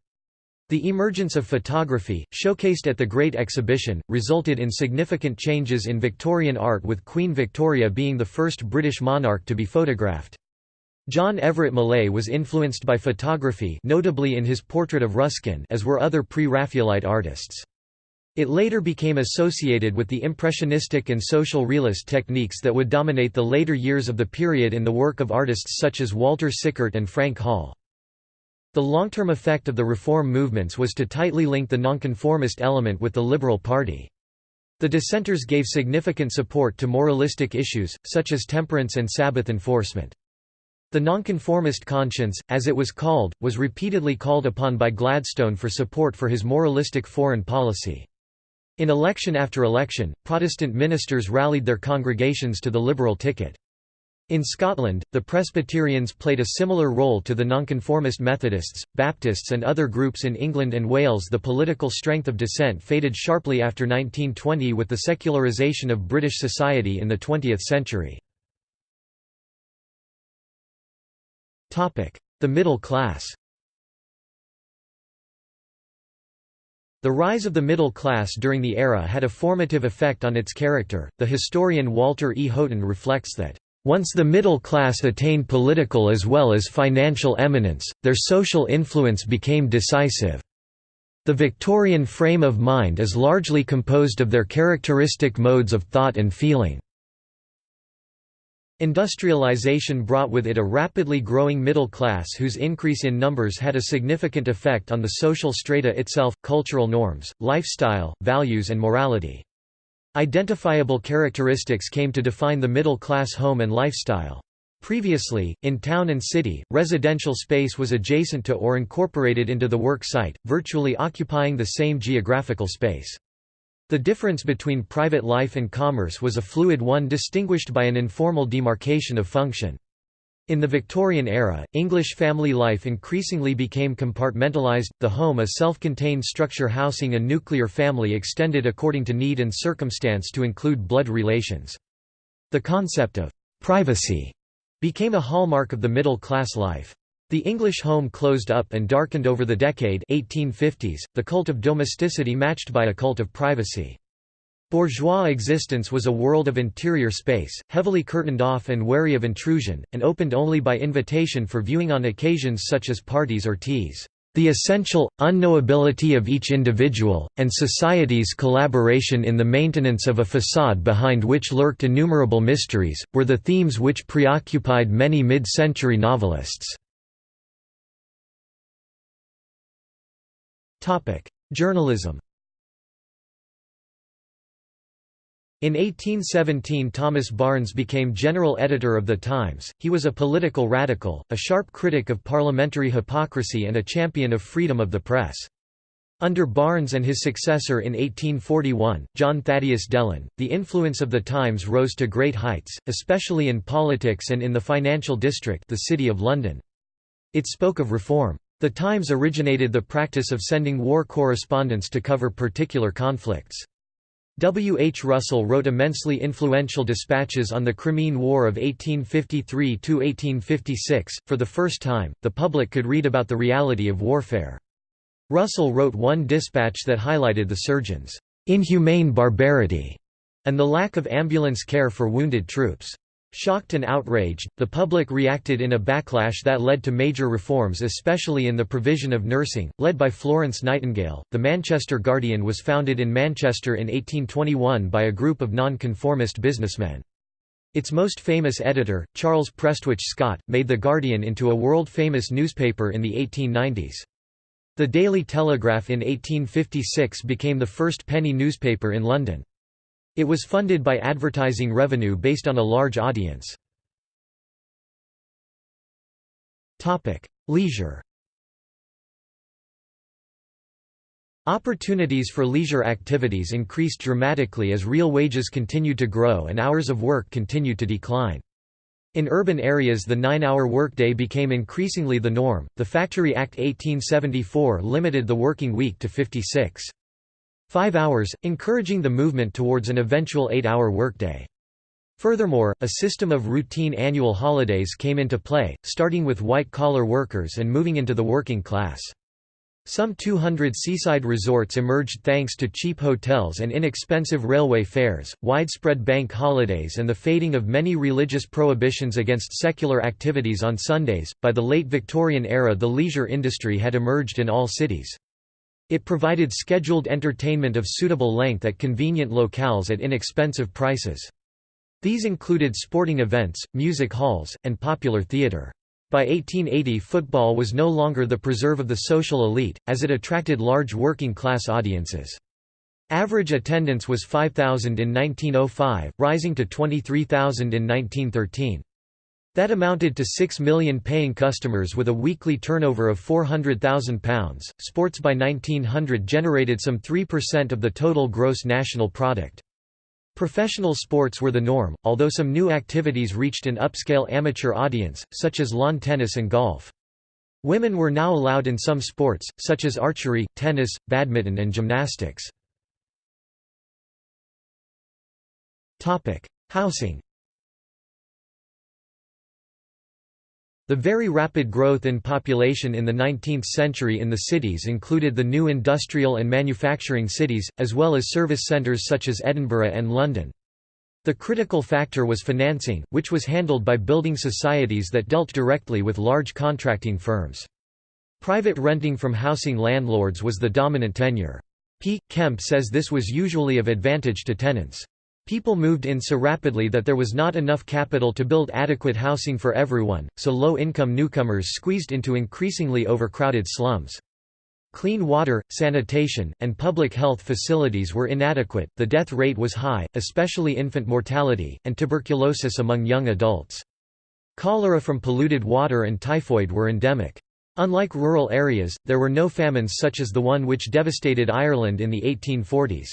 The emergence of photography, showcased at the Great Exhibition, resulted in significant changes in Victorian art with Queen Victoria being the first British monarch to be photographed. John Everett Millais was influenced by photography notably in his portrait of Ruskin as were other pre-Raphaelite artists. It later became associated with the impressionistic and social realist techniques that would dominate the later years of the period in the work of artists such as Walter Sickert and Frank Holl. The long-term effect of the reform movements was to tightly link the nonconformist element with the Liberal Party. The dissenters gave significant support to moralistic issues, such as temperance and Sabbath enforcement. The nonconformist conscience, as it was called, was repeatedly called upon by Gladstone for support for his moralistic foreign policy. In election after election, Protestant ministers rallied their congregations to the Liberal ticket. In Scotland, the Presbyterians played a similar role to the Nonconformist Methodists, Baptists, and other groups in England and Wales. The political strength of dissent faded sharply after 1920 with the secularisation of British society in the 20th century. The middle class The rise of the middle class during the era had a formative effect on its character. The historian Walter E. Houghton reflects that, once the middle class attained political as well as financial eminence, their social influence became decisive. The Victorian frame of mind is largely composed of their characteristic modes of thought and feeling. Industrialization brought with it a rapidly growing middle class whose increase in numbers had a significant effect on the social strata itself, cultural norms, lifestyle, values and morality. Identifiable characteristics came to define the middle class home and lifestyle. Previously, in town and city, residential space was adjacent to or incorporated into the work site, virtually occupying the same geographical space. The difference between private life and commerce was a fluid one distinguished by an informal demarcation of function. In the Victorian era, English family life increasingly became compartmentalised, the home a self-contained structure housing a nuclear family extended according to need and circumstance to include blood relations. The concept of «privacy» became a hallmark of the middle-class life. The English home closed up and darkened over the decade 1850s, the cult of domesticity matched by a cult of privacy. Bourgeois existence was a world of interior space, heavily curtained off and wary of intrusion, and opened only by invitation for viewing on occasions such as parties or teas. The essential, unknowability of each individual, and society's collaboration in the maintenance of a facade behind which lurked innumerable mysteries, were the themes which preoccupied many mid-century novelists. Journalism In 1817 Thomas Barnes became general editor of The Times. He was a political radical, a sharp critic of parliamentary hypocrisy and a champion of freedom of the press. Under Barnes and his successor in 1841, John Thaddeus Delane, the influence of The Times rose to great heights, especially in politics and in the financial district the City of London. It spoke of reform. The Times originated the practice of sending war correspondents to cover particular conflicts. W. H. Russell wrote immensely influential dispatches on the Crimean War of 1853–1856. For the first time, the public could read about the reality of warfare. Russell wrote one dispatch that highlighted the surgeons' inhumane barbarity and the lack of ambulance care for wounded troops. Shocked and outraged, the public reacted in a backlash that led to major reforms, especially in the provision of nursing, led by Florence Nightingale. The Manchester Guardian was founded in Manchester in 1821 by a group of nonconformist businessmen. Its most famous editor, Charles Prestwich Scott, made The Guardian into a world-famous newspaper in the 1890s. The Daily Telegraph in 1856 became the first penny newspaper in London. It was funded by advertising revenue based on a large audience. Leisure Opportunities for leisure activities increased dramatically as real wages continued to grow and hours of work continued to decline. In urban areas the nine-hour workday became increasingly the norm. The Factory Act 1874 limited the working week to 56. Five hours, encouraging the movement towards an eventual eight-hour workday. Furthermore, a system of routine annual holidays came into play, starting with white-collar workers and moving into the working class. Some 200 seaside resorts emerged thanks to cheap hotels and inexpensive railway fares, widespread bank holidays, and the fading of many religious prohibitions against secular activities on Sundays. By the late Victorian era, the leisure industry had emerged in all cities. It provided scheduled entertainment of suitable length at convenient locales at inexpensive prices. These included sporting events, music halls, and popular theatre. By 1880 football was no longer the preserve of the social elite, as it attracted large working-class audiences. Average attendance was 5,000 in 1905, rising to 23,000 in 1913. That amounted to 6 million paying customers with a weekly turnover of £400,000. Sports by 1900 generated some 3% of the total gross national product. Professional sports were the norm, although some new activities reached an upscale amateur audience, such as lawn tennis and golf. Women were now allowed in some sports, such as archery, tennis, badminton and gymnastics. Housing The very rapid growth in population in the 19th century in the cities included the new industrial and manufacturing cities, as well as service centres such as Edinburgh and London. The critical factor was financing, which was handled by building societies that dealt directly with large contracting firms. Private renting from housing landlords was the dominant tenure. P. Kemp says this was usually of advantage to tenants. People moved in so rapidly that there was not enough capital to build adequate housing for everyone, so low-income newcomers squeezed into increasingly overcrowded slums. Clean water, sanitation, and public health facilities were inadequate, the death rate was high, especially infant mortality, and tuberculosis among young adults. Cholera from polluted water and typhoid were endemic. Unlike rural areas, there were no famines such as the one which devastated Ireland in the 1840s.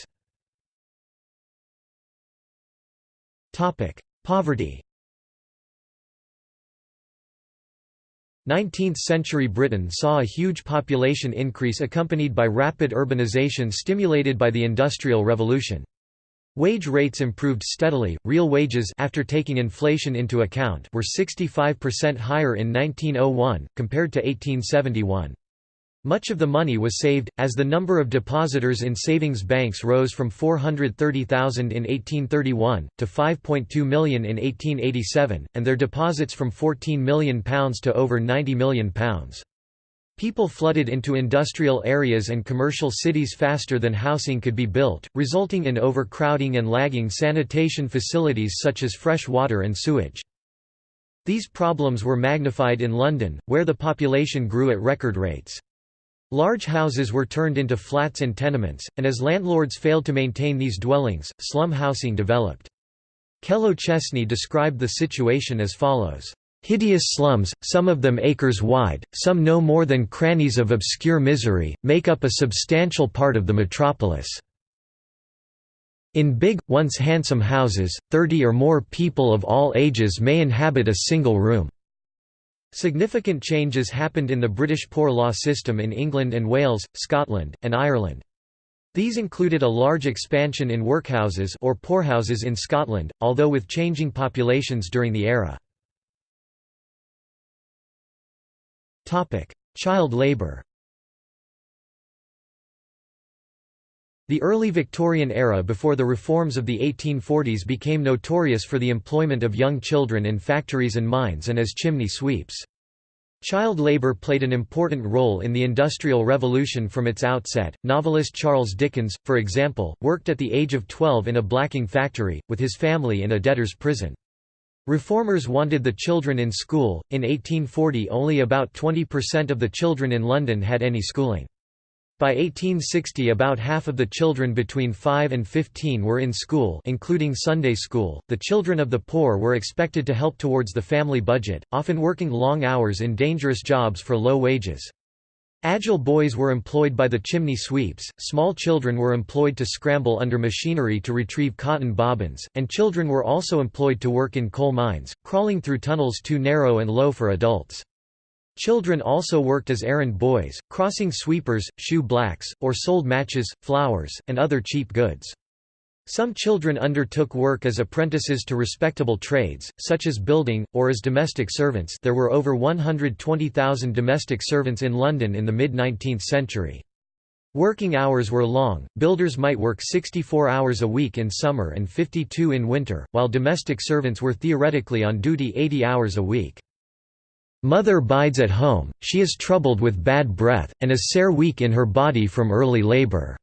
Poverty 19th-century Britain saw a huge population increase accompanied by rapid urbanisation stimulated by the Industrial Revolution. Wage rates improved steadily, real wages after taking inflation into account were 65% higher in 1901, compared to 1871. Much of the money was saved, as the number of depositors in savings banks rose from 430,000 in 1831, to 5.2 million in 1887, and their deposits from £14 million to over £90 million. People flooded into industrial areas and commercial cities faster than housing could be built, resulting in overcrowding and lagging sanitation facilities such as fresh water and sewage. These problems were magnified in London, where the population grew at record rates. Large houses were turned into flats and tenements, and as landlords failed to maintain these dwellings, slum housing developed. Kellow Chesney described the situation as follows. Hideous slums, some of them acres wide, some no more than crannies of obscure misery, make up a substantial part of the metropolis. In big, once handsome houses, thirty or more people of all ages may inhabit a single room. Significant changes happened in the British poor law system in England and Wales, Scotland, and Ireland. These included a large expansion in workhouses or poorhouses in Scotland, although with changing populations during the era. Child labour The early Victorian era before the reforms of the 1840s became notorious for the employment of young children in factories and mines and as chimney sweeps. Child labor played an important role in the Industrial Revolution from its outset. Novelist Charles Dickens, for example, worked at the age of 12 in a blacking factory, with his family in a debtor's prison. Reformers wanted the children in school. In 1840, only about 20% of the children in London had any schooling. By 1860 about half of the children between 5 and 15 were in school including Sunday school. The children of the poor were expected to help towards the family budget, often working long hours in dangerous jobs for low wages. Agile boys were employed by the chimney sweeps, small children were employed to scramble under machinery to retrieve cotton bobbins, and children were also employed to work in coal mines, crawling through tunnels too narrow and low for adults. Children also worked as errand boys, crossing sweepers, shoe blacks, or sold matches, flowers, and other cheap goods. Some children undertook work as apprentices to respectable trades, such as building, or as domestic servants there were over 120,000 domestic servants in London in the mid-19th century. Working hours were long, builders might work 64 hours a week in summer and 52 in winter, while domestic servants were theoretically on duty 80 hours a week. Mother bides at home, she is troubled with bad breath, and is sair weak in her body from early labour.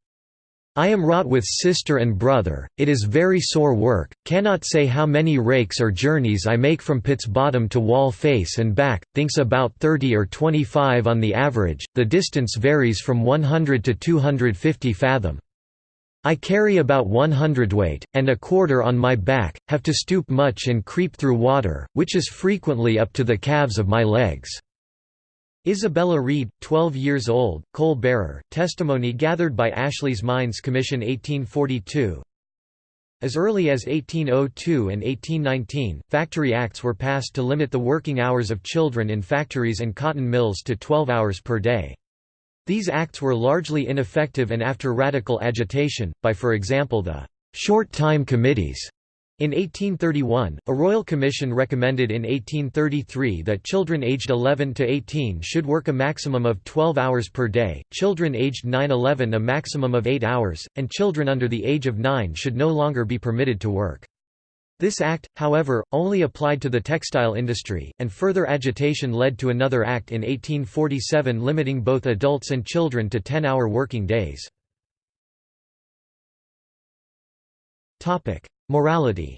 I am wrought with sister and brother, it is very sore work, cannot say how many rakes or journeys I make from pit's bottom to wall face and back, thinks about 30 or 25 on the average, the distance varies from 100 to 250 fathom. I carry about one hundredweight, and a quarter on my back, have to stoop much and creep through water, which is frequently up to the calves of my legs." Isabella Reid, 12 years old, coal bearer, testimony gathered by Ashley's Mines Commission 1842 As early as 1802 and 1819, Factory Acts were passed to limit the working hours of children in factories and cotton mills to 12 hours per day. These acts were largely ineffective and after radical agitation, by for example the «short time committees» In 1831, a royal commission recommended in 1833 that children aged 11 to 18 should work a maximum of 12 hours per day, children aged 9–11 a maximum of 8 hours, and children under the age of 9 should no longer be permitted to work. This act, however, only applied to the textile industry, and further agitation led to another act in 1847 limiting both adults and children to 10-hour working days. Morality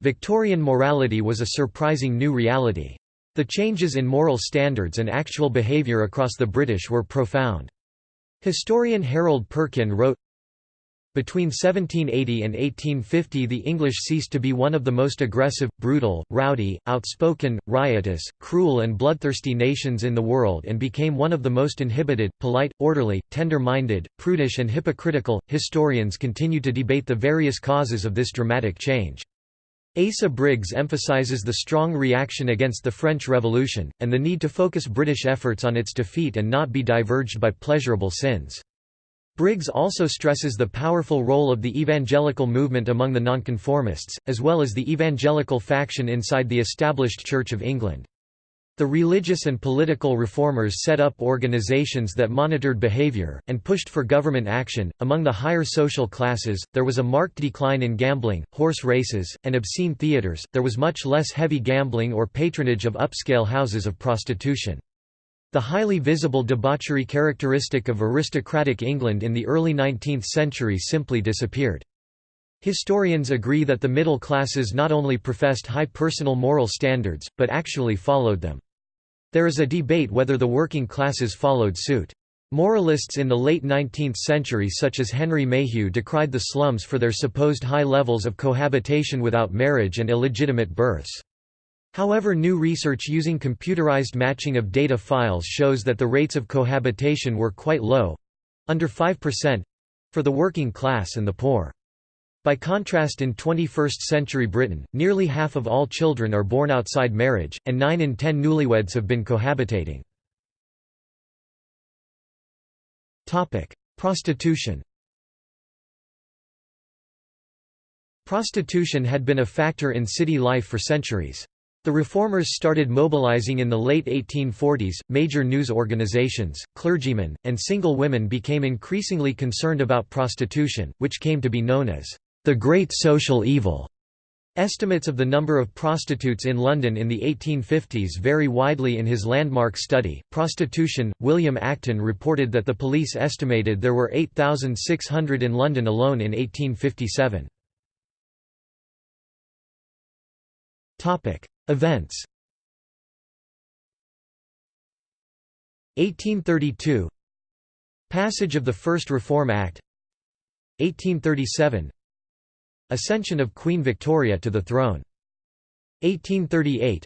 Victorian morality was a surprising new reality. The changes in moral standards and actual behaviour across the British were profound. Historian Harold Perkin wrote, between 1780 and 1850 the English ceased to be one of the most aggressive, brutal, rowdy, outspoken, riotous, cruel and bloodthirsty nations in the world and became one of the most inhibited, polite, orderly, tender-minded, prudish and hypocritical. Historians continue to debate the various causes of this dramatic change. Asa Briggs emphasises the strong reaction against the French Revolution, and the need to focus British efforts on its defeat and not be diverged by pleasurable sins. Briggs also stresses the powerful role of the evangelical movement among the nonconformists, as well as the evangelical faction inside the established Church of England. The religious and political reformers set up organizations that monitored behavior, and pushed for government action. Among the higher social classes, there was a marked decline in gambling, horse races, and obscene theatres, there was much less heavy gambling or patronage of upscale houses of prostitution. The highly visible debauchery characteristic of aristocratic England in the early 19th century simply disappeared. Historians agree that the middle classes not only professed high personal moral standards, but actually followed them. There is a debate whether the working classes followed suit. Moralists in the late 19th century such as Henry Mayhew decried the slums for their supposed high levels of cohabitation without marriage and illegitimate births. However new research using computerized matching of data files shows that the rates of cohabitation were quite low—under 5%—for the working class and the poor. By contrast in 21st-century Britain, nearly half of all children are born outside marriage, and 9 in 10 newlyweds have been cohabitating. Prostitution Prostitution had been a factor in city life for centuries. The reformers started mobilizing in the late 1840s. Major news organizations, clergymen, and single women became increasingly concerned about prostitution, which came to be known as the Great Social Evil. Estimates of the number of prostitutes in London in the 1850s vary widely in his landmark study, Prostitution. William Acton reported that the police estimated there were 8,600 in London alone in 1857. Events. 1832 Passage of the First Reform Act. 1837 Ascension of Queen Victoria to the throne. 1838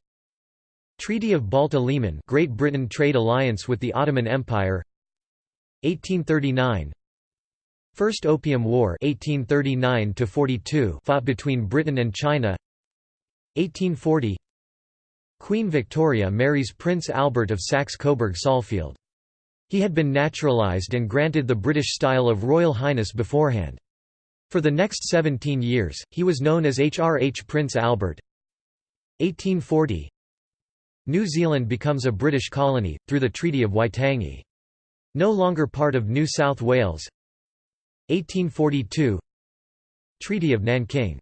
Treaty of Balta-Liman Great Britain trade alliance with the Ottoman Empire. 1839 First Opium War 1839 42 fought between Britain and China. 1840 Queen Victoria marries Prince Albert of Saxe-Coburg-Saalfeld. He had been naturalised and granted the British style of Royal Highness beforehand. For the next 17 years, he was known as HRH Prince Albert. 1840 New Zealand becomes a British colony, through the Treaty of Waitangi. No longer part of New South Wales 1842 Treaty of Nanking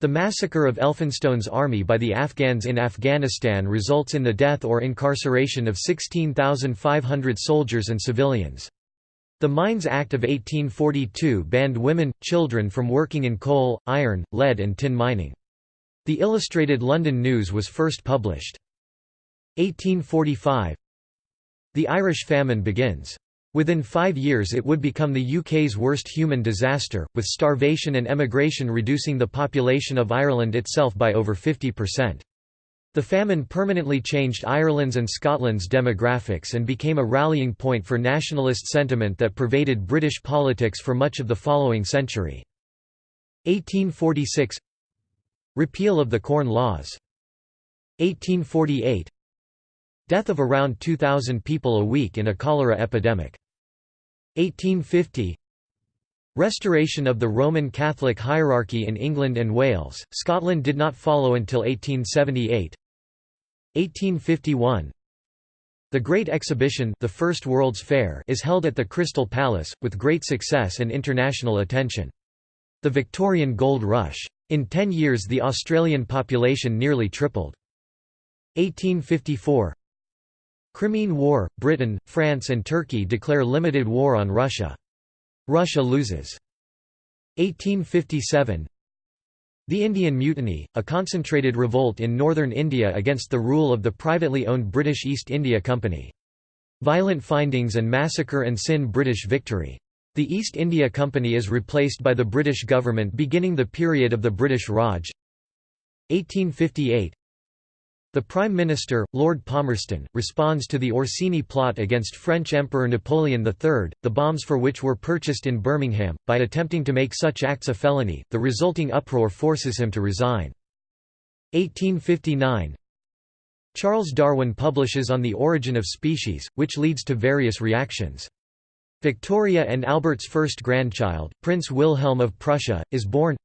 the massacre of Elphinstone's army by the Afghans in Afghanistan results in the death or incarceration of 16,500 soldiers and civilians. The Mines Act of 1842 banned women, children from working in coal, iron, lead and tin mining. The Illustrated London News was first published. 1845 The Irish famine begins. Within five years it would become the UK's worst human disaster, with starvation and emigration reducing the population of Ireland itself by over 50%. The famine permanently changed Ireland's and Scotland's demographics and became a rallying point for nationalist sentiment that pervaded British politics for much of the following century. 1846 Repeal of the Corn Laws 1848 Death of around 2,000 people a week in a cholera epidemic. 1850 Restoration of the Roman Catholic hierarchy in England and Wales, Scotland did not follow until 1878 1851 The Great Exhibition the First World's Fair is held at the Crystal Palace, with great success and international attention. The Victorian Gold Rush. In ten years the Australian population nearly tripled. 1854 Crimean War, Britain, France and Turkey declare limited war on Russia. Russia loses. 1857 The Indian Mutiny, a concentrated revolt in northern India against the rule of the privately owned British East India Company. Violent findings and massacre and sin British victory. The East India Company is replaced by the British government beginning the period of the British Raj. 1858 the Prime Minister, Lord Palmerston, responds to the Orsini plot against French Emperor Napoleon III, the bombs for which were purchased in Birmingham, by attempting to make such acts a felony. The resulting uproar forces him to resign. 1859 Charles Darwin publishes On the Origin of Species, which leads to various reactions. Victoria and Albert's first grandchild, Prince Wilhelm of Prussia, is born.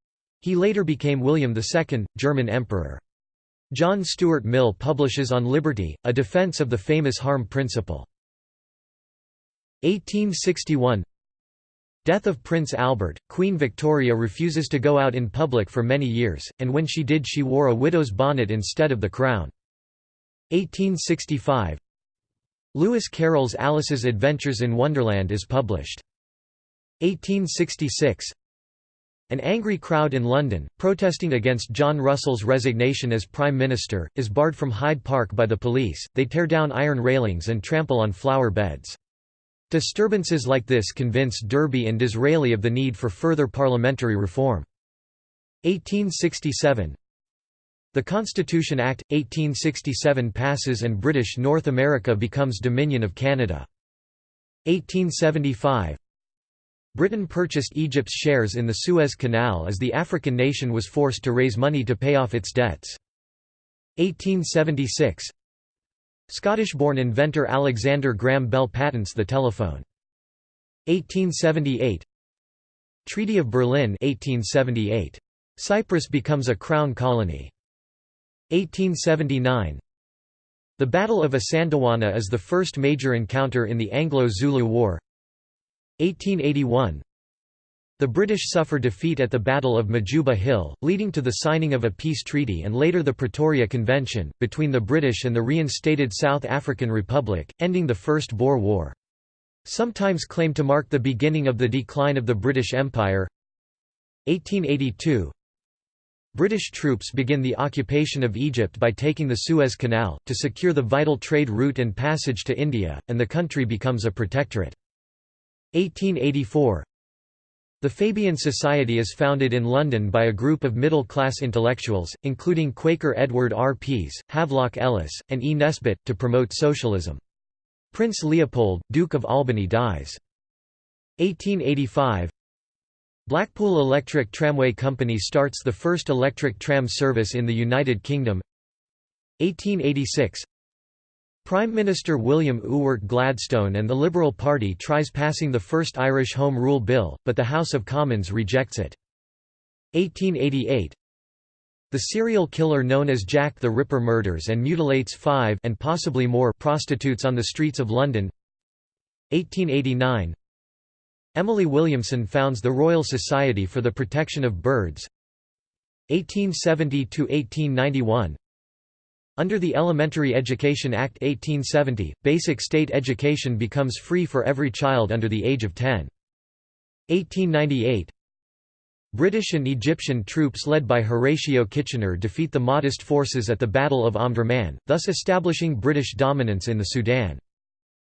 He later became William II, German Emperor. John Stuart Mill publishes On Liberty, a defense of the famous harm principle. 1861 Death of Prince Albert, Queen Victoria refuses to go out in public for many years, and when she did she wore a widow's bonnet instead of the crown. 1865 Lewis Carroll's Alice's Adventures in Wonderland is published. 1866 an angry crowd in London, protesting against John Russell's resignation as Prime Minister, is barred from Hyde Park by the police, they tear down iron railings and trample on flower beds. Disturbances like this convince Derby and Disraeli of the need for further parliamentary reform. 1867 The Constitution Act, 1867 passes and British North America becomes Dominion of Canada. 1875 Britain purchased Egypt's shares in the Suez Canal as the African nation was forced to raise money to pay off its debts. 1876 Scottish-born inventor Alexander Graham Bell patents the telephone. 1878 Treaty of Berlin 1878. Cyprus becomes a crown colony. 1879 The Battle of Isandlwana is the first major encounter in the Anglo-Zulu War 1881 The British suffer defeat at the Battle of Majuba Hill, leading to the signing of a peace treaty and later the Pretoria Convention, between the British and the reinstated South African Republic, ending the First Boer War. Sometimes claimed to mark the beginning of the decline of the British Empire 1882 British troops begin the occupation of Egypt by taking the Suez Canal, to secure the vital trade route and passage to India, and the country becomes a protectorate. 1884 The Fabian Society is founded in London by a group of middle-class intellectuals, including Quaker Edward R. Pease, Havelock Ellis, and E. Nesbit, to promote socialism. Prince Leopold, Duke of Albany dies. 1885 Blackpool Electric Tramway Company starts the first electric tram service in the United Kingdom 1886 Prime Minister William Ewart Gladstone and the Liberal Party tries passing the first Irish Home Rule Bill, but the House of Commons rejects it. 1888 The serial killer known as Jack the Ripper murders and mutilates five and possibly more prostitutes on the streets of London. 1889 Emily Williamson founds the Royal Society for the Protection of Birds. 1870–1891 Under the Elementary Education Act 1870, basic state education becomes free for every child under the age of 10. 1898 British and Egyptian troops led by Horatio Kitchener defeat the Mahdist forces at the Battle of Omdurman, thus establishing British dominance in the Sudan.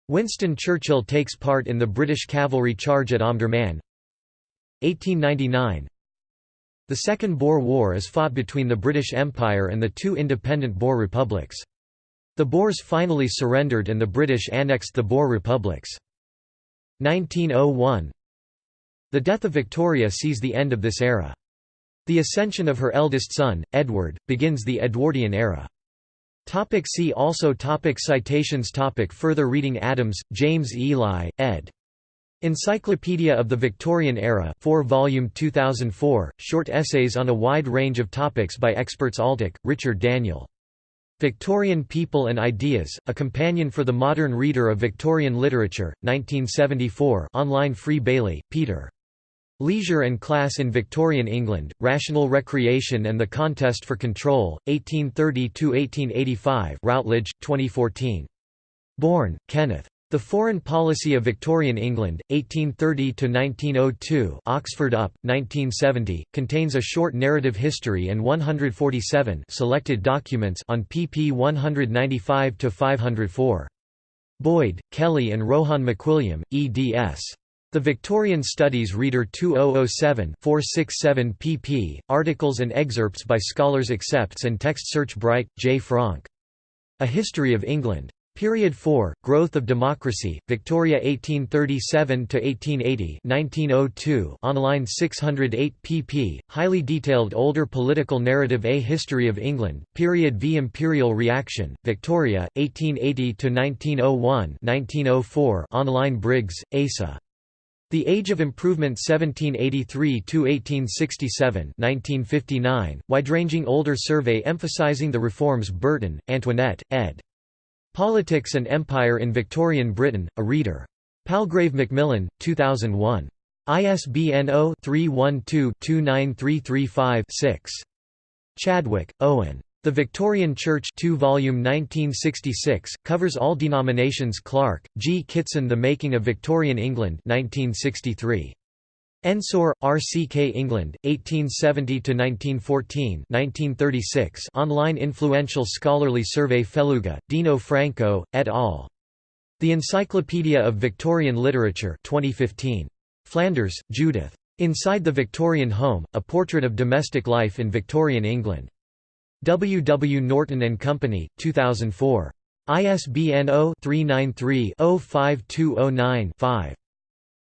Winston Churchill takes part in the British cavalry charge at Omdurman 1899 The Second Boer War is fought between the British Empire and the two independent Boer republics. The Boers finally surrendered and the British annexed the Boer republics. 1901 The death of Victoria sees the end of this era. The ascension of her eldest son, Edward, begins the Edwardian era. Topic see also topic Citations topic Further reading Adams, James Eli, ed. Encyclopedia of the Victorian Era 4 volume 2004, short essays on a wide range of topics by experts Altick, Richard Daniel. Victorian People and Ideas, A Companion for the Modern Reader of Victorian Literature, 1974 online Free Bailey, Peter. Leisure and Class in Victorian England, Rational Recreation and the Contest for Control, 1830–1885 Routledge, 2014. Bourne, Kenneth. The Foreign Policy of Victorian England, 1830–1902 Oxford UP, 1970, contains a short narrative history and 147 selected documents on pp 195–504. Boyd, Kelly and Rohan McWilliam, eds. The Victorian Studies Reader 2007 467 pp. Articles and excerpts by scholars accepts and text search Bright, J. Franck. A History of England. Period 4, Growth of Democracy, Victoria 1837–1880 1902 online 608 pp. Highly detailed older political narrative A History of England, Period V Imperial Reaction, Victoria, 1880–1901 1904 online Briggs, Asa. The Age of Improvement 1783–1867 1959, wide-ranging older survey emphasizing the reforms Burton, Antoinette, ed. Politics and Empire in Victorian Britain, a reader. Palgrave Macmillan, 2001. ISBN 0-312-29335-6. Chadwick, Owen. The Victorian Church 2 volume 1966, covers all denominations Clark, G. Kitson The Making of Victorian England 1963. Ensor, R. C. K. England, 1870–1914 1936 online influential scholarly survey Felluga, Dino Franco, et al. The Encyclopedia of Victorian Literature 2015. Flanders, Judith. Inside the Victorian Home, A Portrait of Domestic Life in Victorian England. W. W. Norton and Company, 2004. ISBN 0-393-05209-5.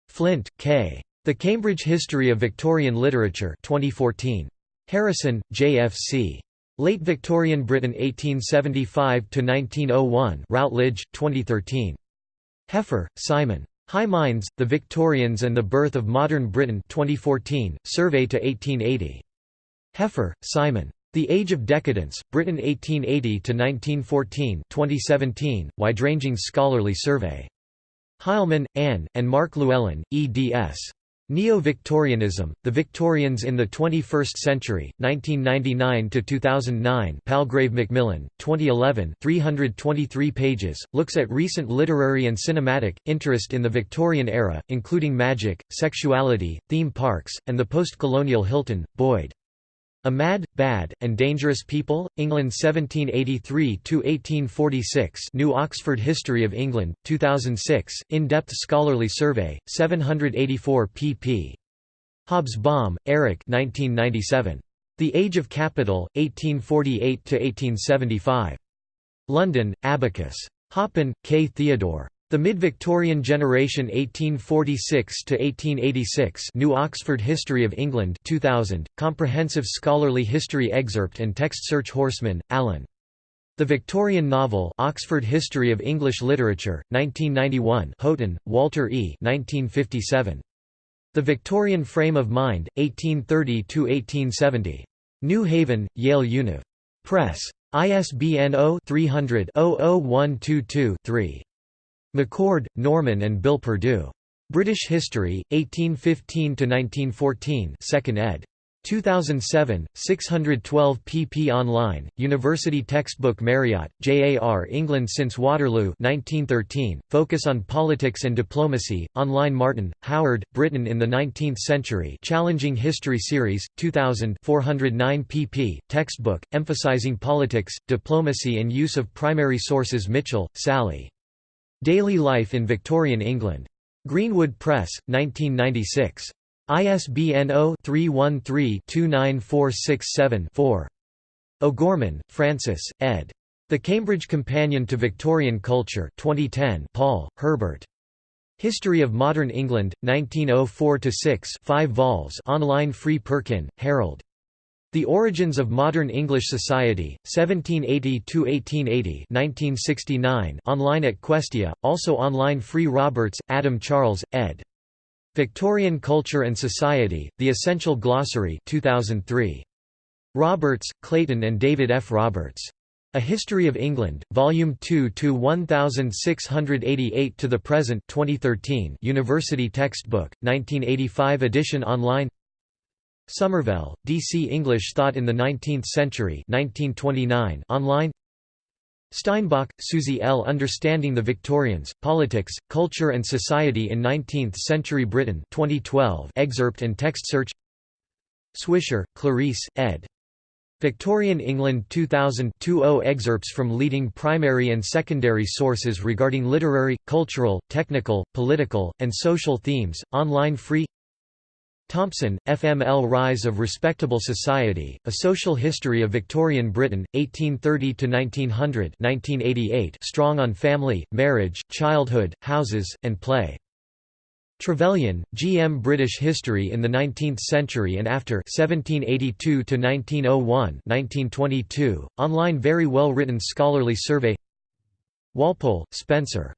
Flint, K. The Cambridge History of Victorian Literature 2014. Harrison, J.F.C. Late Victorian Britain 1875–1901 Routledge, 2013. Heffer, Simon. High Minds, The Victorians and the Birth of Modern Britain 2014, Survey to 1880. Heffer, Simon. The Age of Decadence, Britain 1880–1914 2017, wide-ranging scholarly survey. Heilmann, Anne, and Mark Llewellyn, eds. Neo-Victorianism, The Victorians in the 21st Century, 1999–2009 Palgrave Macmillan, 2011 323 pages, looks at recent literary and cinematic, interest in the Victorian era, including magic, sexuality, theme parks, and the post-colonial Hilton, Boyd. A Mad, Bad, and Dangerous People, England 1783–1846 New Oxford History of England, 2006, in-depth scholarly survey, 784 pp. Hobsbawm, Eric 1997. The Age of Capital, 1848–1875. London, Abacus. Hoppen, K. Theodore. The Mid-Victorian Generation 1846 to 1886 New Oxford History of England 2000, Comprehensive Scholarly History Excerpt and Text Search Horsman, Alan. The Victorian Novel Oxford History of English Literature, 1991 Houghton, Walter E. 1957. The Victorian Frame of Mind, 1830 to 1870 New Haven, Yale Univ. Press. ISBN 0-300-00122-3. McCord, Norman and Bill Purdue. British History, 1815–1914 2nd ed. 2007, 612 pp online, University Textbook Marriott, J.A.R. England since Waterloo 1913, Focus on Politics and Diplomacy, online Martin, Howard, Britain in the Nineteenth Century Challenging History Series, 2000 409 pp, textbook, emphasizing politics, diplomacy and use of primary sources Mitchell, Sally. Daily Life in Victorian England. Greenwood Press, 1996. ISBN 0-313-29467-4. O'Gorman, Francis, ed. The Cambridge Companion to Victorian Culture 2010 Paul, Herbert. History of Modern England, 1904–6 5 vols online free Perkin, Harold. The Origins of Modern English Society, 1780–1880 1969 online at Questia, also online Free Roberts, Adam Charles, ed. Victorian Culture and Society, The Essential Glossary 2003. Roberts, Clayton and David F. Roberts. A History of England, Volume 2 to 1688 to the present 2013 University Textbook, 1985 edition online Somervell, D.C. English Thought in the Nineteenth Century 1929 online Steinbach, Susie L. Understanding the Victorians, Politics, Culture and Society in Nineteenth-Century Britain 2012 excerpt and text search Swisher, Clarice, ed. Victorian England 2000 20 excerpts from leading primary and secondary sources regarding literary, cultural, technical, political, and social themes, online free Thompson, FML Rise of Respectable Society, A Social History of Victorian Britain, 1830–1900 strong on family, marriage, childhood, houses, and play. Trevelyan, G. M. British History in the Nineteenth Century and After 1782–1901 online very well written scholarly survey Walpole, Spencer.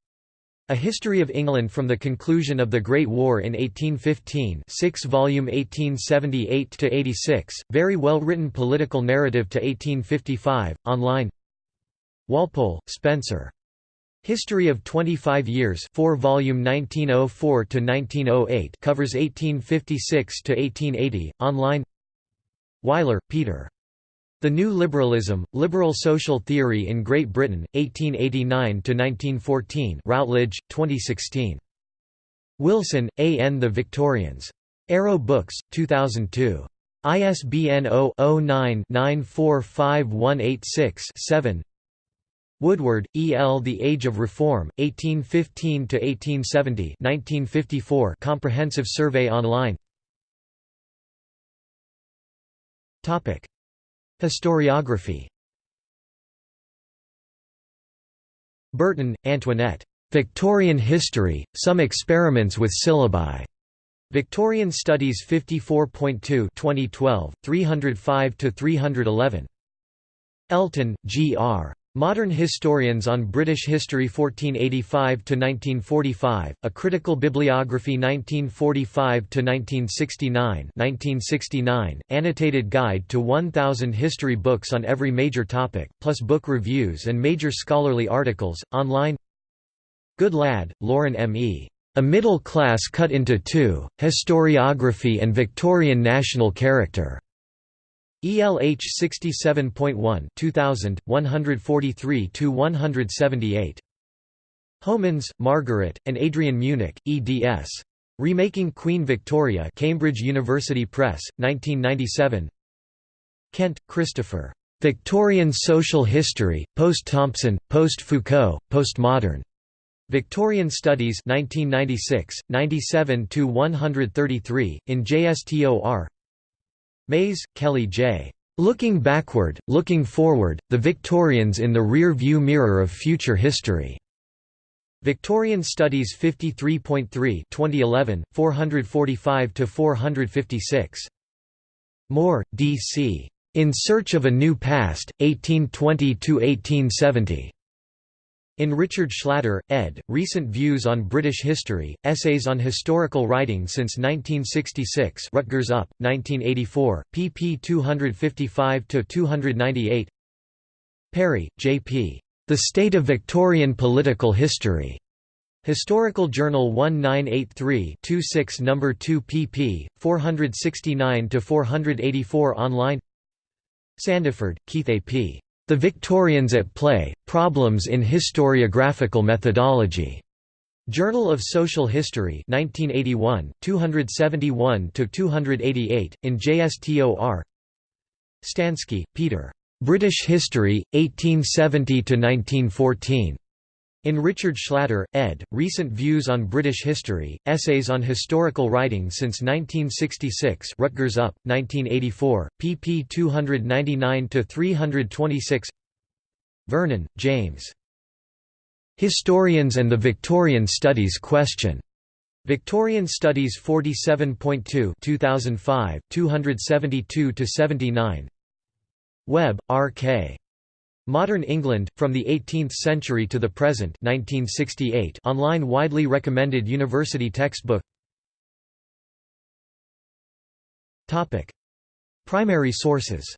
A History of England from the Conclusion of the Great War in 1815 6-volume 1878–86, very well-written political narrative to 1855, online Walpole, Spencer. History of 25 Years 4 volume 1904–1908 covers 1856–1880, online Weiler, Peter. The New Liberalism, Liberal Social Theory in Great Britain, 1889–1914 Routledge, 2016. Wilson, A. N. The Victorians. Arrow Books, 2002. ISBN 0-09-945186-7 Woodward, E. L. The Age of Reform, 1815–1870 1954 Comprehensive Survey Online Historiography Burton, Antoinette. Victorian History, Some Experiments with Syllabi. Victorian Studies 54.2 2012, 305–311. Elton, G. R. Modern Historians on British History 1485–1945, A Critical Bibliography 1945–1969 1969, Annotated Guide to 1,000 History Books on every major topic, plus book reviews and major scholarly articles, online Goodlad, Lauren M. E. A Middle Class Cut into Two, Historiography and Victorian National Character. ELH 67.1 2000, 143–178. Homans, Margaret, and Adrienne Munich, eds. Remaking Queen Victoria Cambridge University Press, 1997 Kent, Christopher. Victorian Social History, Post-Thompson, Post-Foucault, Postmodern. Victorian Studies 1996, 97–133, in JSTOR Mays, Kelly J. Looking Backward, Looking Forward, The Victorians in the Rear-View Mirror of Future History. Victorian Studies 53.3 2011, 445–456. Moore, D.C. In Search of a New Past, 1820–1870. In Richard Schlatter, ed., Recent Views on British History, Essays on Historical Writing since 1966 Rutgers UP, 1984, pp 255–298 Parry, J. P. The State of Victorian Political History. Historical Journal 1983-26 No. 2 pp. 469–484 online Sandiford, Keith A. P. The Victorians at Play, Problems in Historiographical Methodology. Journal of Social History 1981, 271–288, in JSTOR Stansky, Peter. British History, 1870–1914. In Richard Schlatter, ed., Recent Views on British History, Essays on Historical Writing since 1966 Rutgers UP, 1984, pp 299–326 Vernon, James. Historians and the Victorian Studies Question. Victorian Studies 47.2 2005, 272–79 Webb, R. K. Modern England, From the Eighteenth Century to the Present 1968 online widely recommended university textbook Primary sources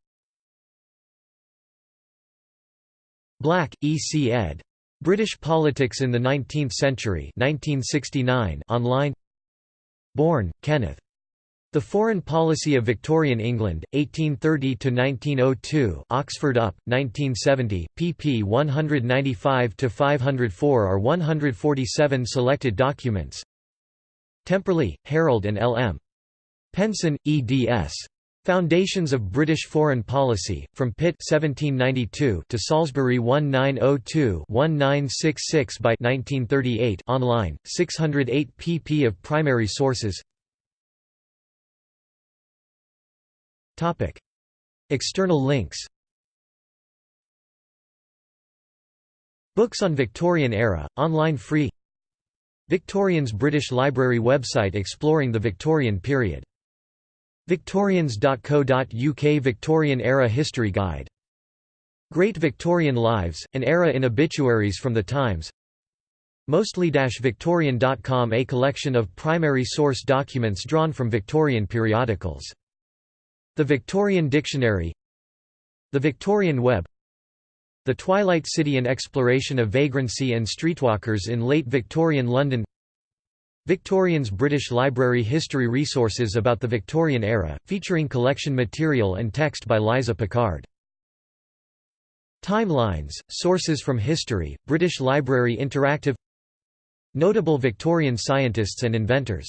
Black, E. C. ed. British Politics in the Nineteenth Century 1969 online Bourne, Kenneth. The Foreign Policy of Victorian England, 1830–1902 Oxford UP, 1970, pp 195–504 are 147 selected documents Temperley, Harold and L. M. Penson, eds. Foundations of British Foreign Policy, from Pitt 1792 to Salisbury 1902-1966 by 1938 online, 608 pp of primary sources Topic. External links Books on Victorian era, online free Victorians British Library website exploring the Victorian period. Victorians.co.uk Victorian Era History Guide. Great Victorian Lives, an era in obituaries from the Times Mostly-Victorian.com A collection of primary source documents drawn from Victorian periodicals the Victorian Dictionary The Victorian Web The Twilight City and exploration of vagrancy and streetwalkers in late Victorian London Victorians British Library History Resources about the Victorian era, featuring collection material and text by Liza Picard. Timelines, Sources from History, British Library Interactive Notable Victorian scientists and inventors